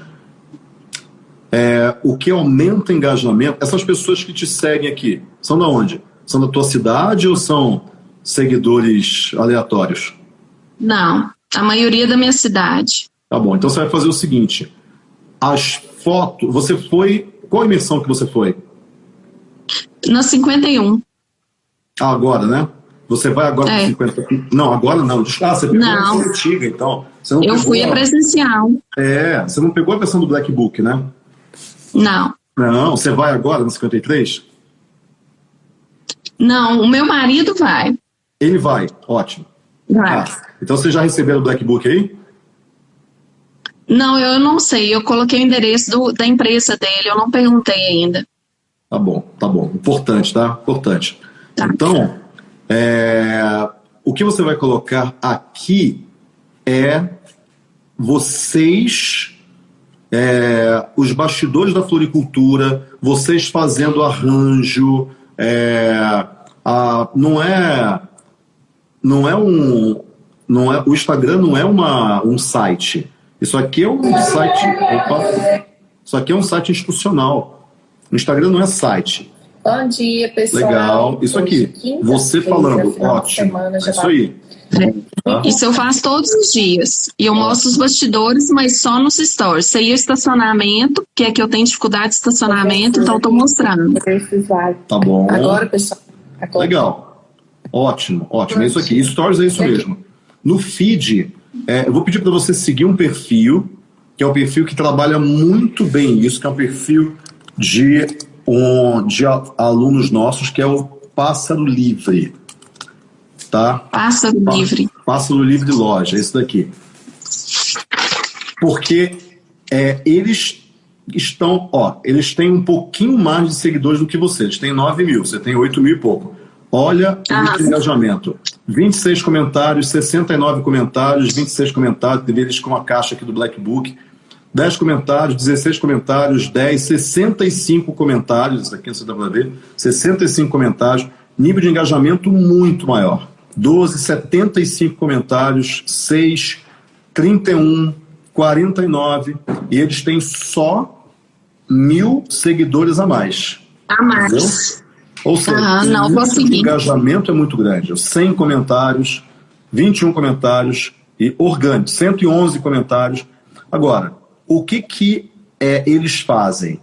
É, o que aumenta o engajamento, essas pessoas que te seguem aqui, são da onde? São da tua cidade ou são seguidores aleatórios? Não, a maioria da minha cidade. Tá bom, então você vai fazer o seguinte: as fotos, você foi qual imersão que você foi? Na 51. Ah, agora, né? Você vai agora é. 50. Não, agora não. Ah, você pegou não. a versão antiga, então. Eu fui a presencial. É, você não pegou a versão do Black Book, né? Não. Não, você vai agora no 53? Não, o meu marido vai. Ele vai, ótimo. Vai. Ah, então você já recebeu o Black Book aí? Não, eu não sei. Eu coloquei o endereço do, da empresa dele, eu não perguntei ainda. Tá bom, tá bom. Importante, tá? Importante. Tá. Então, é, o que você vai colocar aqui é vocês, é, os bastidores da floricultura, vocês fazendo arranjo, é, a, não é, não é um, não é, o Instagram não é uma, um site isso aqui é um site. Opa, isso aqui é um site institucional. O Instagram não é site. Bom dia, pessoal. Legal. Isso aqui. Você falando, ótimo. Isso aí. Tá? Isso eu faço todos os dias. E eu mostro os bastidores, mas só nos stories. Isso aí é o estacionamento, que é que eu tenho dificuldade de estacionamento, então estou mostrando. Tá bom. Agora, pessoal. Agora. Legal. Ótimo, ótimo. É isso aqui. Stories é isso mesmo. No feed, é, eu vou pedir para você seguir um perfil, que é um perfil que trabalha muito bem isso, que é um perfil de, um, de alunos nossos, que é o Pássaro Livre. Tá? Pássaro Pá, Livre. Pássaro Livre Loja, esse daqui. Porque é, eles estão, ó, eles têm um pouquinho mais de seguidores do que você. Eles têm 9 mil, você tem 8 mil e pouco. Olha ah. o engajamento. 26 comentários, 69 comentários, 26 comentários, deles com a caixa aqui do Black Book. 10 comentários, 16 comentários, 10, 65 comentários, isso aqui você dá para ver, 65 comentários, nível de engajamento muito maior. 12, 75 comentários, 6, 31, 49, e eles têm só mil seguidores a mais. A mais. Entendeu? Ou seja, uhum, não, o engajamento é muito grande. 100 comentários, 21 comentários e orgânico, 111 comentários. Agora, o que que é, eles fazem?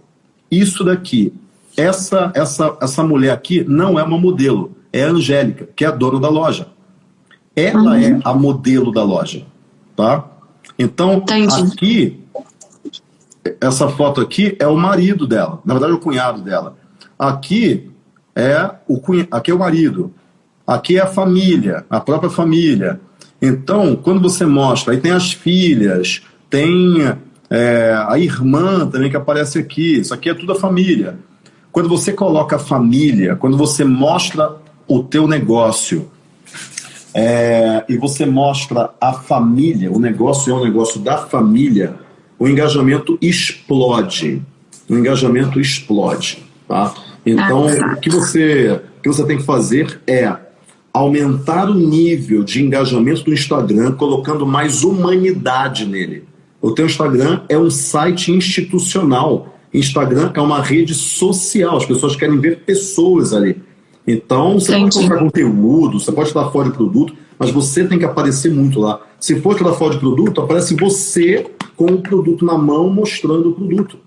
Isso daqui, essa, essa, essa mulher aqui não é uma modelo, é a Angélica, que é a dona da loja. Ela uhum. é a modelo da loja, tá? Então, Entendi. aqui, essa foto aqui é o marido dela, na verdade é o cunhado dela. Aqui é o, aqui é o marido, aqui é a família, a própria família. Então, quando você mostra, aí tem as filhas, tem é, a irmã também que aparece aqui, isso aqui é tudo a família. Quando você coloca a família, quando você mostra o teu negócio é, e você mostra a família, o negócio é um negócio da família, o engajamento explode. O engajamento explode. Tá? Então, ah, o, que você, o que você tem que fazer é aumentar o nível de engajamento do Instagram, colocando mais humanidade nele. O teu Instagram é um site institucional. Instagram é uma rede social. As pessoas querem ver pessoas ali. Então, você Entendi. pode colocar conteúdo, você pode dar fora de produto, mas você tem que aparecer muito lá. Se for tirar fora de produto, aparece você com o produto na mão mostrando o produto.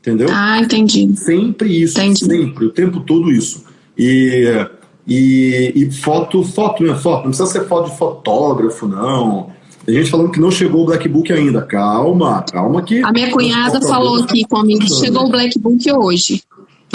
Entendeu? Ah, entendi. Sempre isso, entendi. sempre, o tempo todo isso. E, e, e foto, foto, minha foto, não precisa ser foto de fotógrafo, não. Tem gente falando que não chegou o Black Book ainda. Calma, calma que. A minha cunhada falou aqui comigo que chegou o Black Book hoje.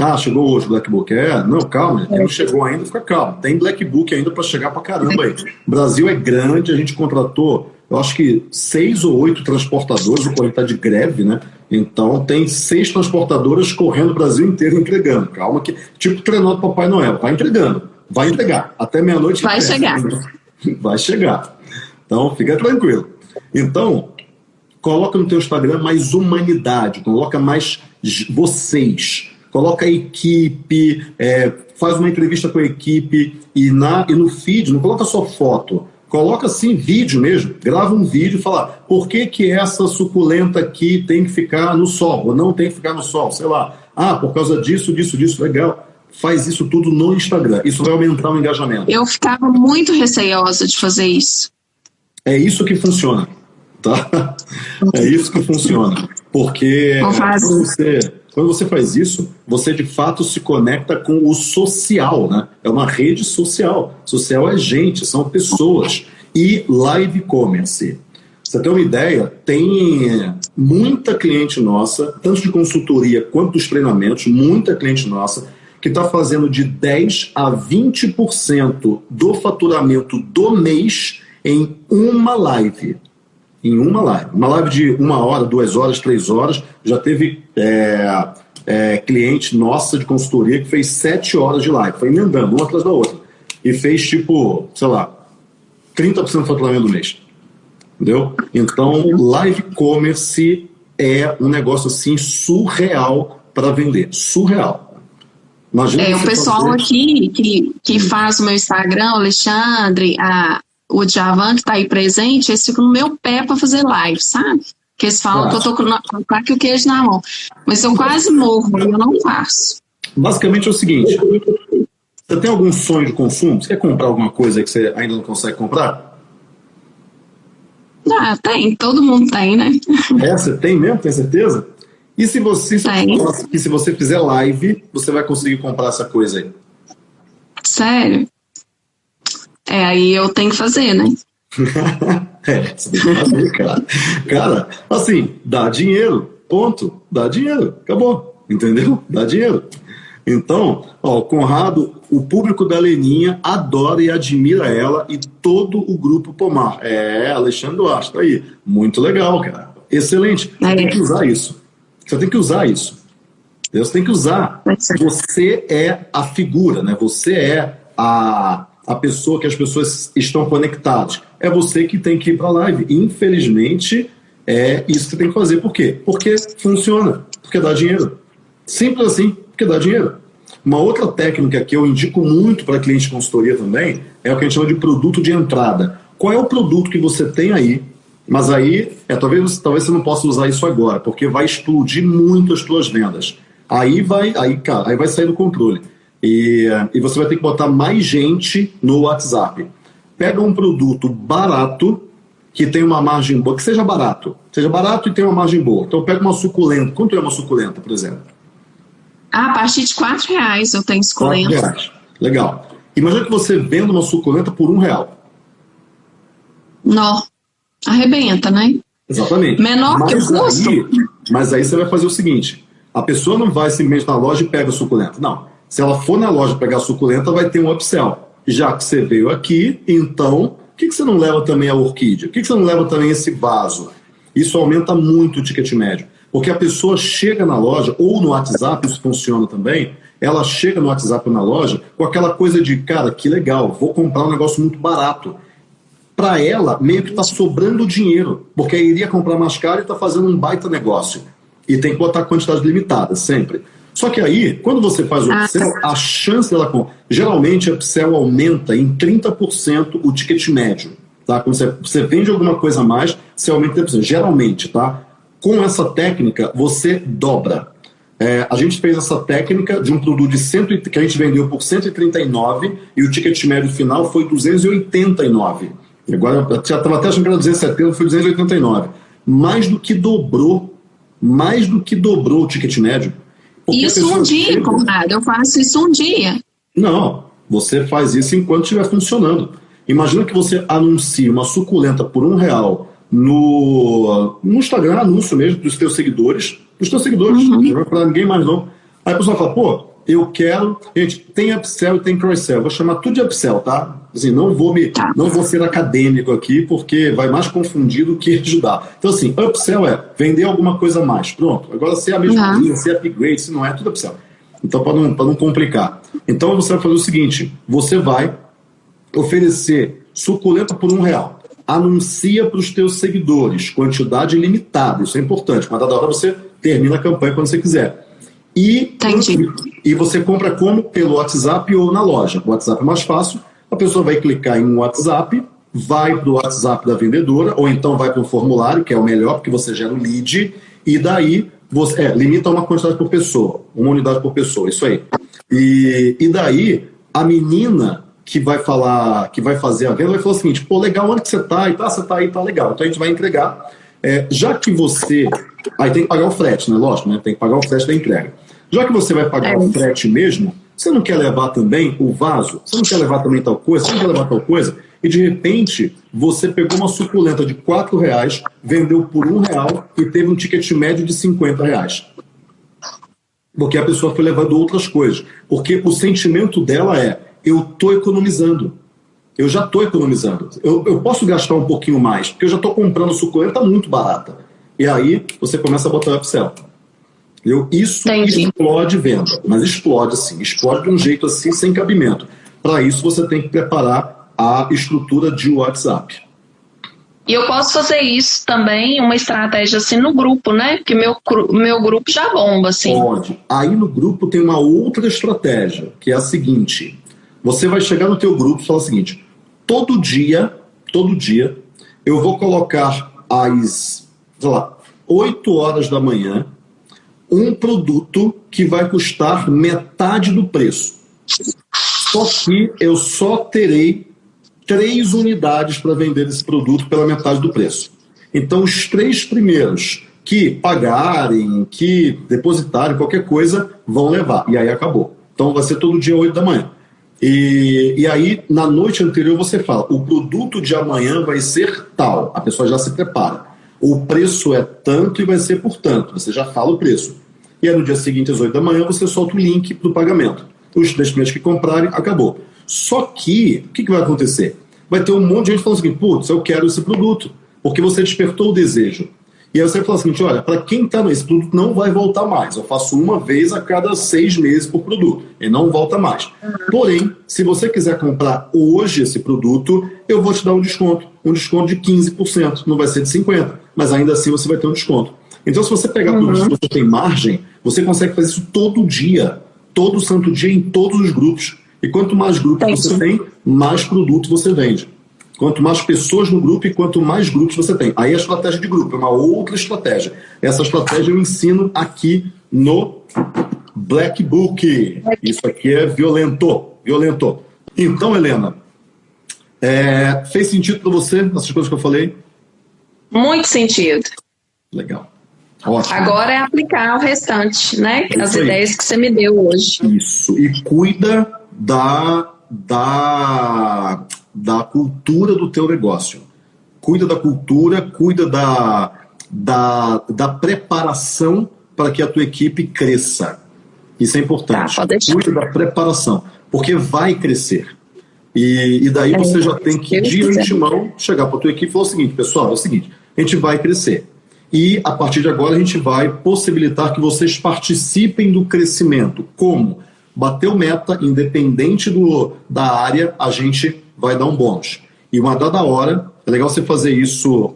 Ah, chegou hoje o Black Book. É, não, calma, quem não chegou ainda, fica calmo. Tem Black Book ainda para chegar para caramba aí. O Brasil é grande, a gente contratou, eu acho que seis ou oito transportadores, o Correio está de greve, né? Então tem seis transportadoras correndo o Brasil inteiro entregando. Calma que, tipo trenó do Papai Noel, vai entregando, vai entregar. Até meia-noite. Vai chegar. Vai chegar. Então, fica tranquilo. Então, coloca no teu Instagram mais humanidade, coloca mais vocês, coloca a equipe, é, faz uma entrevista com a equipe e, na, e no feed, não coloca só foto, coloca assim vídeo mesmo, grava um vídeo e fala por que, que essa suculenta aqui tem que ficar no sol, ou não tem que ficar no sol, sei lá. Ah, por causa disso, disso, disso, legal. Faz isso tudo no Instagram. Isso vai aumentar o engajamento. Eu ficava muito receosa de fazer isso. É isso que funciona. Tá? É isso que funciona. Porque quando você, quando você faz isso, você de fato se conecta com o social, né? É uma rede social. Social é gente, são pessoas. E live commerce. Você tem uma ideia? Tem muita cliente nossa, tanto de consultoria quanto dos treinamentos, muita cliente nossa, que está fazendo de 10 a 20% do faturamento do mês em uma live. Em uma live. Uma live de uma hora, duas horas, três horas. Já teve é, é, cliente nossa de consultoria que fez sete horas de live. Foi emendando, uma atrás da outra. E fez tipo, sei lá, 30% do faturamento do mês. Entendeu? Então, live commerce é um negócio assim surreal para vender. Surreal. Imagina é, o pessoal fazer... aqui que, que faz o meu Instagram, Alexandre, a, o Djavan que está aí presente, eles ficam no meu pé para fazer live, sabe? Que eles falam que eu tô com o e queijo na mão. Mas eu quase morro eu não faço. Basicamente é o seguinte: você tem algum sonho de consumo? Você quer comprar alguma coisa que você ainda não consegue comprar? Ah, tem, todo mundo tem, né? É, você tem mesmo, tem certeza? E se você, se, se você fizer live, você vai conseguir comprar essa coisa aí? Sério? É, aí eu tenho que fazer, né? é, você tem que fazer, cara. Cara, assim, dá dinheiro, ponto. Dá dinheiro, acabou. Entendeu? Dá dinheiro. Então, ó, o Conrado, o público da Leninha adora e admira ela e todo o grupo Pomar. É, Alexandre Duarte, tá aí. Muito legal, cara. Excelente. Você é. tem que usar isso. Você tem que usar isso. Você tem que usar. Você é a figura, né? Você é a, a pessoa que as pessoas estão conectadas. É você que tem que ir para a live. Infelizmente, é isso que tem que fazer. Por quê? Porque funciona, porque dá dinheiro. Simples assim, porque dá dinheiro. Uma outra técnica que eu indico muito para cliente de consultoria também é o que a gente chama de produto de entrada. Qual é o produto que você tem aí Mas aí, é, talvez, talvez você não possa usar isso agora, porque vai explodir muito as suas vendas. Aí vai, aí, cara, aí vai sair do controle. E, e você vai ter que botar mais gente no WhatsApp. Pega um produto barato, que tem uma margem boa, que seja barato. Seja barato e tenha uma margem boa. Então pega uma suculenta. Quanto é uma suculenta, por exemplo? Ah, a partir de 4 reais eu tenho suculenta. 4 reais. Legal. Imagina que você venda uma suculenta por um real. Não. Arrebenta, né? Exatamente. Menor mas que o custo. Aí, mas aí você vai fazer o seguinte: a pessoa não vai simplesmente na loja e pega a suculenta. Não. Se ela for na loja pegar suculenta, vai ter um upsell. Já que você veio aqui, então, por que, que você não leva também a orquídea? Por que, que você não leva também esse vaso? Isso aumenta muito o ticket médio. Porque a pessoa chega na loja, ou no WhatsApp, isso funciona também, ela chega no WhatsApp ou na loja com aquela coisa de, cara, que legal, vou comprar um negócio muito barato para ela, meio que está sobrando dinheiro, porque iria comprar mais caro e está fazendo um baita negócio. E tem que botar quantidade limitada, sempre. Só que aí, quando você faz o ah, upsell, tá. a chance dela. Geralmente, o upsell aumenta em 30% o ticket médio. Tá? Quando você, você vende alguma coisa a mais, você aumenta 30%. Geralmente, tá? Com essa técnica, você dobra. É, a gente fez essa técnica de um produto de 100, que a gente vendeu por 139 e o ticket médio final foi 289. Agora, já estava até achando que era 270, foi 289. Mais do que dobrou, mais do que dobrou o ticket médio. Isso um dia. Conrado, eu faço isso um dia. Não, você faz isso enquanto estiver funcionando. Imagina que você anuncia uma suculenta por um real no, no Instagram, anúncio mesmo dos teus seguidores, dos teus seguidores, uhum. não vai para ninguém mais não. Aí a pessoa fala, pô, eu quero. Gente, tem upsell e tem cross-sell. Vou chamar tudo de upsell, tá? Assim, não vou me, não vou ser acadêmico aqui, porque vai mais confundir do que ajudar. Então, assim, upsell é vender alguma coisa a mais. Pronto. Agora, se é a mesma uhum. coisa, se é upgrade, se não é, tudo upsell. Então, para não, não complicar. Então, você vai fazer o seguinte: você vai oferecer suculenta por um real. Anuncia para os teus seguidores, quantidade limitada, isso é importante. Mas da hora você termina a campanha quando você quiser. E, e você compra como? Pelo WhatsApp ou na loja. O WhatsApp é mais fácil. A pessoa vai clicar em um WhatsApp, vai para o WhatsApp da vendedora, ou então vai para o formulário, que é o melhor, porque você gera o lead, e daí você é, limita uma quantidade por pessoa, uma unidade por pessoa, isso aí. E, e daí a menina que vai falar, que vai fazer a venda, vai falar o seguinte: pô, legal, onde que você tá? E tá, você tá aí, tá legal. Então a gente vai entregar. É, já que você. Aí tem que pagar o frete, né? Lógico, né? Tem que pagar o frete da entrega. Já que você vai pagar é. o frete mesmo, você não quer levar também o vaso? Você não quer levar também tal coisa? Você não quer levar tal coisa? E de repente você pegou uma suculenta de 4 reais, vendeu por um real e teve um ticket médio de 50 reais. Porque a pessoa foi levando outras coisas. Porque o sentimento dela é: eu estou economizando. Eu já estou economizando. Eu, eu, posso gastar um pouquinho mais, porque eu já estou comprando suculenta muito barata. E aí você começa a botar upsell. Entendeu? Isso Entendi. explode venda, mas explode assim, explode de um jeito assim sem cabimento. Para isso você tem que preparar a estrutura de WhatsApp. E eu posso fazer isso também, uma estratégia assim no grupo, né? Porque meu, meu grupo já bomba, assim. Pode. Aí no grupo tem uma outra estratégia, que é a seguinte. Você vai chegar no teu grupo e falar o seguinte, todo dia, todo dia, eu vou colocar às, sei lá, 8 horas da manhã um produto que vai custar metade do preço. Só que eu só terei três unidades para vender esse produto pela metade do preço. Então, os três primeiros que pagarem, que depositarem qualquer coisa, vão levar. E aí acabou. Então, vai ser todo dia 8 da manhã. E, e aí, na noite anterior, você fala: o produto de amanhã vai ser tal. A pessoa já se prepara o preço é tanto e vai ser por tanto. Você já fala o preço. E aí no dia seguinte, às 8 da manhã, você solta o link para o pagamento. Os três primeiros que comprarem, acabou. Só que, o que, que vai acontecer? Vai ter um monte de gente falando assim, putz, eu quero esse produto, porque você despertou o desejo. E aí você fala assim, olha, para quem está nesse produto não vai voltar mais. Eu faço uma vez a cada seis meses por produto. E não volta mais. Porém, se você quiser comprar hoje esse produto, eu vou te dar um desconto. Um desconto de 15%. Não vai ser de 50%, mas ainda assim você vai ter um desconto. Então, se você pegar uhum. tudo isso você tem margem, você consegue fazer isso todo dia. Todo santo dia em todos os grupos. E quanto mais grupos você tem, mais produto você vende. Quanto mais pessoas no grupo e quanto mais grupos você tem. Aí a estratégia de grupo é uma outra estratégia. Essa estratégia eu ensino aqui no Black Book. Isso aqui é violento. Violento. Então, Helena, é, fez sentido para você essas coisas que eu falei? Muito sentido. Legal. Ótimo. Agora é aplicar o restante, né? As ideias que você me deu hoje. Isso. E cuida da, da, da cultura do teu negócio. Cuida da cultura, cuida da, da, da preparação para que a tua equipe cresça. Isso é importante. Tá, cuida da preparação, porque vai crescer. E, e daí é, você já tem que, de antemão, chegar para a tua equipe e falar o seguinte, pessoal, é o seguinte, a gente vai crescer. E, a partir de agora, a gente vai possibilitar que vocês participem do crescimento. Como? Bateu meta, independente do, da área, a gente vai dar um bônus. E uma dada hora, é legal você fazer isso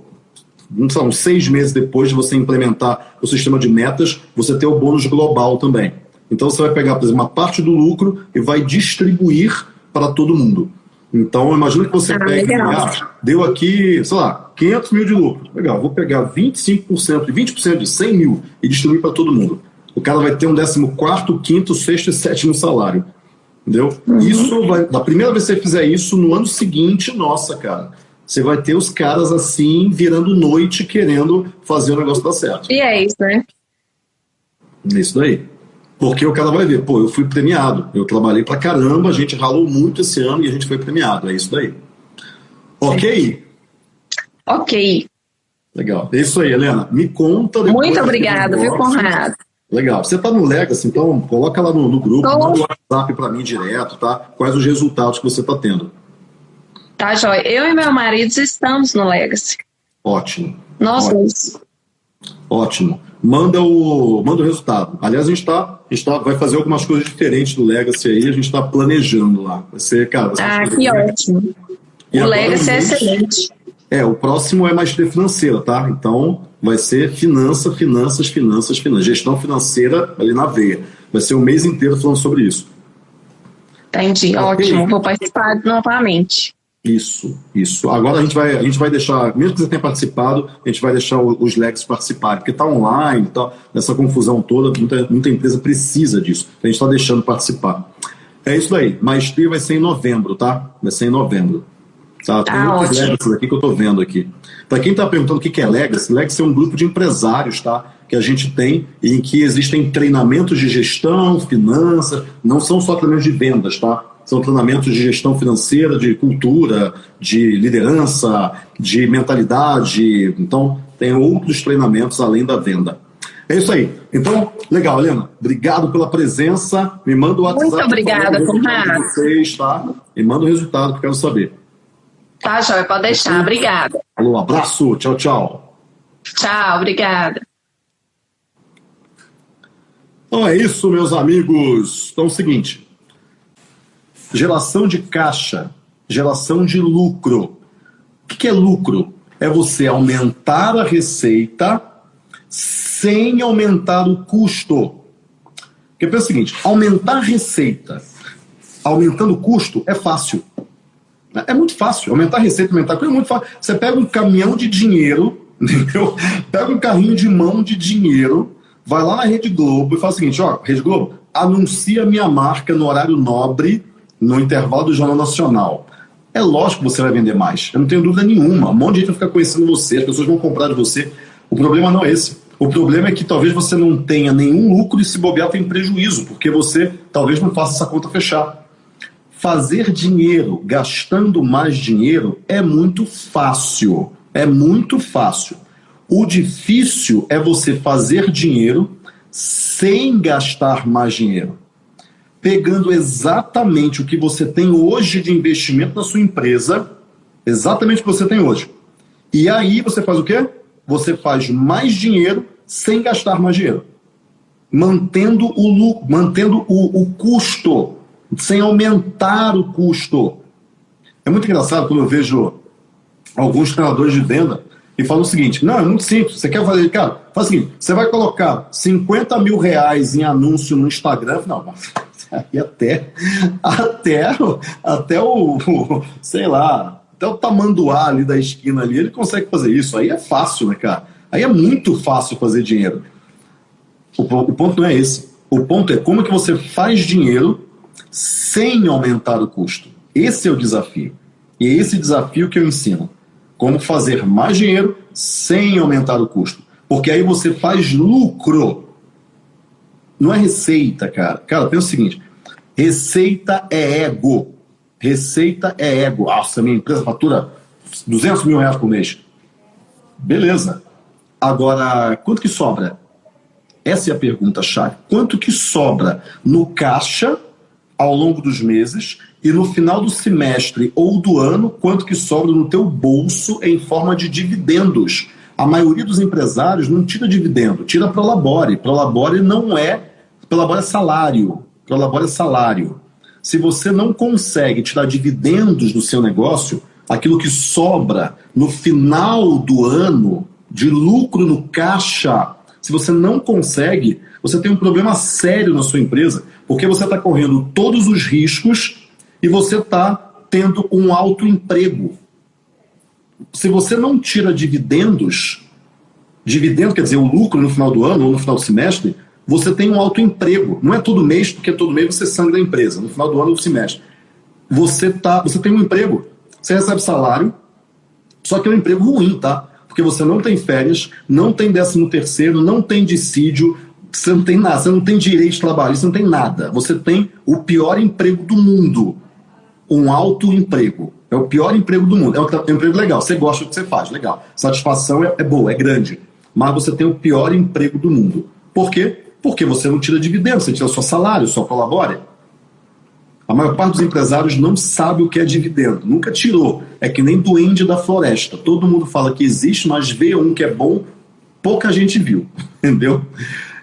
sei uns seis meses depois de você implementar o sistema de metas, você ter o bônus global também. Então você vai pegar, por exemplo, uma parte do lucro e vai distribuir para todo mundo. Então, imagina que você ah, pega, ah, deu aqui, sei lá, 500 mil de lucro. Legal, vou pegar 25% e 20% de 100 mil e distribuir para todo mundo. O cara vai ter um 14, quinto, sexto e sétimo salário. Entendeu? Uhum. Isso vai. Da primeira vez que você fizer isso, no ano seguinte, nossa, cara, você vai ter os caras assim, virando noite, querendo fazer o negócio dar certo. E é isso, né? É isso daí. Porque o cara vai ver, pô, eu fui premiado, eu trabalhei pra caramba, a gente ralou muito esse ano e a gente foi premiado, é isso daí. Ok? Ok. Legal. É isso aí, Helena. Me conta. Muito obrigada, viu, Conrado? Legal. Você está no Legacy, então coloca lá no, no grupo, Tô. manda o WhatsApp para mim direto, tá? Quais os resultados que você está tendo. Tá, Joia. Eu e meu marido estamos no Legacy. Ótimo. Nós dois. Ótimo manda o, manda o resultado. Aliás, a gente, tá, a gente tá, vai fazer algumas coisas diferentes do Legacy aí, a gente está planejando lá. Vai ser, cara. Vai ser ah, que ótimo. E o Legacy é excelente. É, o próximo é maestria financeira, tá? Então, vai ser finança, finanças, finanças, finanças. Gestão financeira ali na veia. Vai ser o mês inteiro falando sobre isso. Entendi, ótimo. Vou participar novamente. Isso, isso. Agora a gente vai, a gente vai deixar, mesmo que você tenha participado, a gente vai deixar os legs participarem, porque está online, tá, nessa confusão toda, muita, muita empresa precisa disso. A gente está deixando participar. É isso aí. Maestria vai ser em novembro, tá? Vai ser em novembro. Tá? Tem ah, muitos Legacy aqui que eu estou vendo aqui. Para quem está perguntando o que é Legacy, Legacy é um grupo de empresários, tá? Que a gente tem em que existem treinamentos de gestão, finanças, não são só treinamentos de vendas, tá? São treinamentos de gestão financeira, de cultura, de liderança, de mentalidade. Então, tem outros treinamentos além da venda. É isso aí. Então, legal, Helena. Obrigado pela presença. Me manda o WhatsApp. Muito obrigada, Conrado. Vocês, tá? Me manda o resultado que eu quero saber. Tá, Joia, pode deixar. Obrigada. Alô, abraço. Tchau, tchau. Tchau, obrigada. Então é isso, meus amigos. Então é o seguinte. Geração de caixa, geração de lucro. O que é lucro? É você aumentar a receita sem aumentar o custo. Porque pensa o seguinte: aumentar a receita aumentando o custo é fácil. É muito fácil. Aumentar a receita, aumentar o custo é muito fácil. Você pega um caminhão de dinheiro, entendeu? Pega um carrinho de mão de dinheiro, vai lá na Rede Globo e fala o seguinte: ó, Rede Globo, anuncia minha marca no horário nobre no intervalo do Jornal Nacional. É lógico que você vai vender mais. Eu não tenho dúvida nenhuma. Um monte de gente vai ficar conhecendo você, as pessoas vão comprar de você. O problema não é esse. O problema é que talvez você não tenha nenhum lucro e se bobear tem prejuízo, porque você talvez não faça essa conta fechar. Fazer dinheiro gastando mais dinheiro é muito fácil. É muito fácil. O difícil é você fazer dinheiro sem gastar mais dinheiro pegando exatamente o que você tem hoje de investimento na sua empresa, exatamente o que você tem hoje. E aí você faz o quê? Você faz mais dinheiro sem gastar mais dinheiro. Mantendo o, mantendo o, o custo, sem aumentar o custo. É muito engraçado quando eu vejo alguns treinadores de venda e falam o seguinte: não, é muito simples. Você quer fazer, cara, faz o seguinte: você vai colocar 50 mil reais em anúncio no Instagram. Não, aí até, até, até o, o, sei lá, até o tamanduá ali da esquina ali, ele consegue fazer isso. Aí é fácil, né, cara? Aí é muito fácil fazer dinheiro. O, o ponto não é esse. O ponto é como que você faz dinheiro sem aumentar o custo. Esse é o desafio. E é esse desafio que eu ensino. Como fazer mais dinheiro sem aumentar o custo. Porque aí você faz lucro. Não é receita, cara. Cara, pensa o seguinte: receita é ego. Receita é ego. Nossa, minha empresa fatura 200 mil reais por mês. Beleza. Agora, quanto que sobra? Essa é a pergunta-chave. Quanto que sobra no caixa ao longo dos meses e no final do semestre ou do ano, quanto que sobra no teu bolso em forma de dividendos. A maioria dos empresários não tira dividendo, tira para labore. Não é, para labore é salário. Para labore é salário. Se você não consegue tirar dividendos do seu negócio, aquilo que sobra no final do ano de lucro no caixa, se você não consegue, você tem um problema sério na sua empresa, porque você está correndo todos os riscos e você está tendo um alto emprego. Se você não tira dividendos, dividendo quer dizer o lucro no final do ano ou no final do semestre, você tem um alto emprego. Não é todo mês, porque todo mês você sangra a empresa, no final do ano ou do semestre. Você, tá, você tem um emprego, você recebe salário, só que é um emprego ruim, tá? Porque você não tem férias, não tem décimo terceiro, não tem dissídio, você não tem nada, você não tem direito você não tem nada. Você tem o pior emprego do mundo um alto emprego. É o pior emprego do mundo. É um, é um emprego legal. Você gosta do que você faz, legal. Satisfação é, é boa, é grande. Mas você tem o pior emprego do mundo. Por quê? Porque você não tira dividendo, você tira seu salário, só colabora. A maior parte dos empresários não sabe o que é dividendo, nunca tirou. É que nem duende da floresta. Todo mundo fala que existe, mas vê um que é bom, pouca gente viu, entendeu?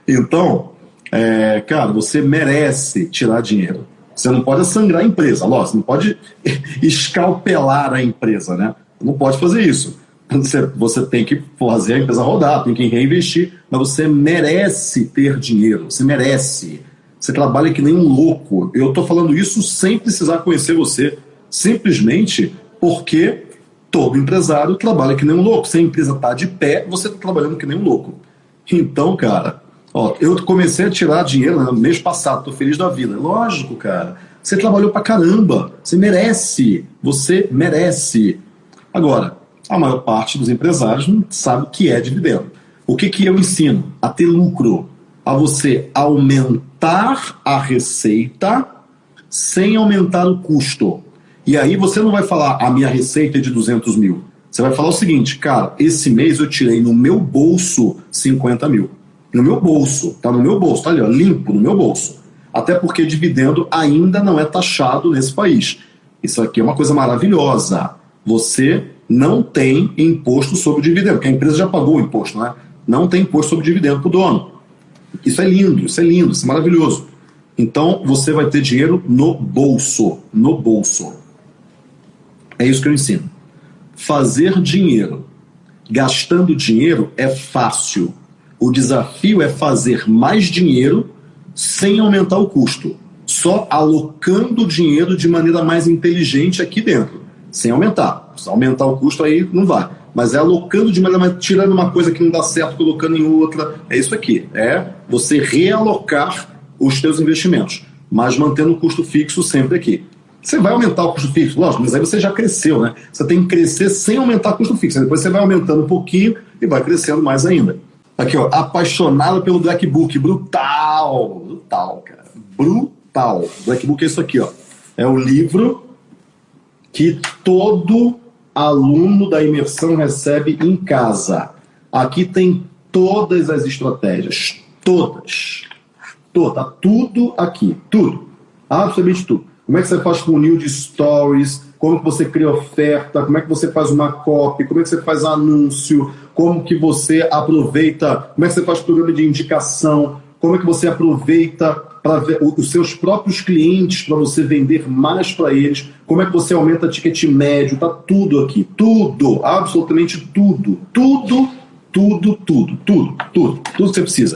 Então, é, cara, você merece tirar dinheiro. Você não pode sangrar a empresa, lógico, não pode escalpelar a empresa, né? Não pode fazer isso. Você, você tem que fazer a empresa rodar, tem que reinvestir, mas você merece ter dinheiro, você merece. Você trabalha que nem um louco. Eu estou falando isso sem precisar conhecer você, simplesmente porque todo empresário trabalha que nem um louco. Se a empresa está de pé, você está trabalhando que nem um louco. Então, cara, Ó, eu comecei a tirar dinheiro no mês passado, tô feliz da vida. Lógico, cara. Você trabalhou pra caramba. Você merece. Você merece. Agora, a maior parte dos empresários não sabe o que é dividendo. O que, que eu ensino? A ter lucro. A você aumentar a receita sem aumentar o custo. E aí você não vai falar, a minha receita é de 200 mil. Você vai falar o seguinte, cara, esse mês eu tirei no meu bolso 50 mil no meu bolso, tá no meu bolso, tá ali, ó, limpo no meu bolso. Até porque dividendo ainda não é taxado nesse país. Isso aqui é uma coisa maravilhosa. Você não tem imposto sobre dividendo, porque a empresa já pagou o imposto, né? Não tem imposto sobre dividendo para o dono. Isso é lindo, isso é lindo, isso é maravilhoso. Então você vai ter dinheiro no bolso, no bolso. É isso que eu ensino. Fazer dinheiro gastando dinheiro é fácil. O desafio é fazer mais dinheiro sem aumentar o custo, só alocando o dinheiro de maneira mais inteligente aqui dentro, sem aumentar. Se aumentar o custo aí não vai, mas é alocando de maneira tirando uma coisa que não dá certo, colocando em outra. É isso aqui, é você realocar os seus investimentos, mas mantendo o custo fixo sempre aqui. Você vai aumentar o custo fixo, lógico, mas aí você já cresceu, né? Você tem que crescer sem aumentar o custo fixo. Depois você vai aumentando um pouquinho e vai crescendo mais ainda. Aqui, ó, apaixonado pelo Black Book. Brutal! Brutal, cara. Brutal. Black Book é isso aqui, ó. É o livro que todo aluno da imersão recebe em casa. Aqui tem todas as estratégias. Todas. Toda, tá tudo aqui. Tudo. Absolutamente tudo. Como é que você faz funil de stories? Como que você cria oferta? Como é que você faz uma copy? Como é que você faz anúncio? como que você aproveita, como é que você faz programa de indicação, como é que você aproveita para os seus próprios clientes para você vender mais para eles, como é que você aumenta ticket médio, tá tudo aqui, tudo, absolutamente tudo, tudo, tudo, tudo, tudo, tudo, tudo que você precisa.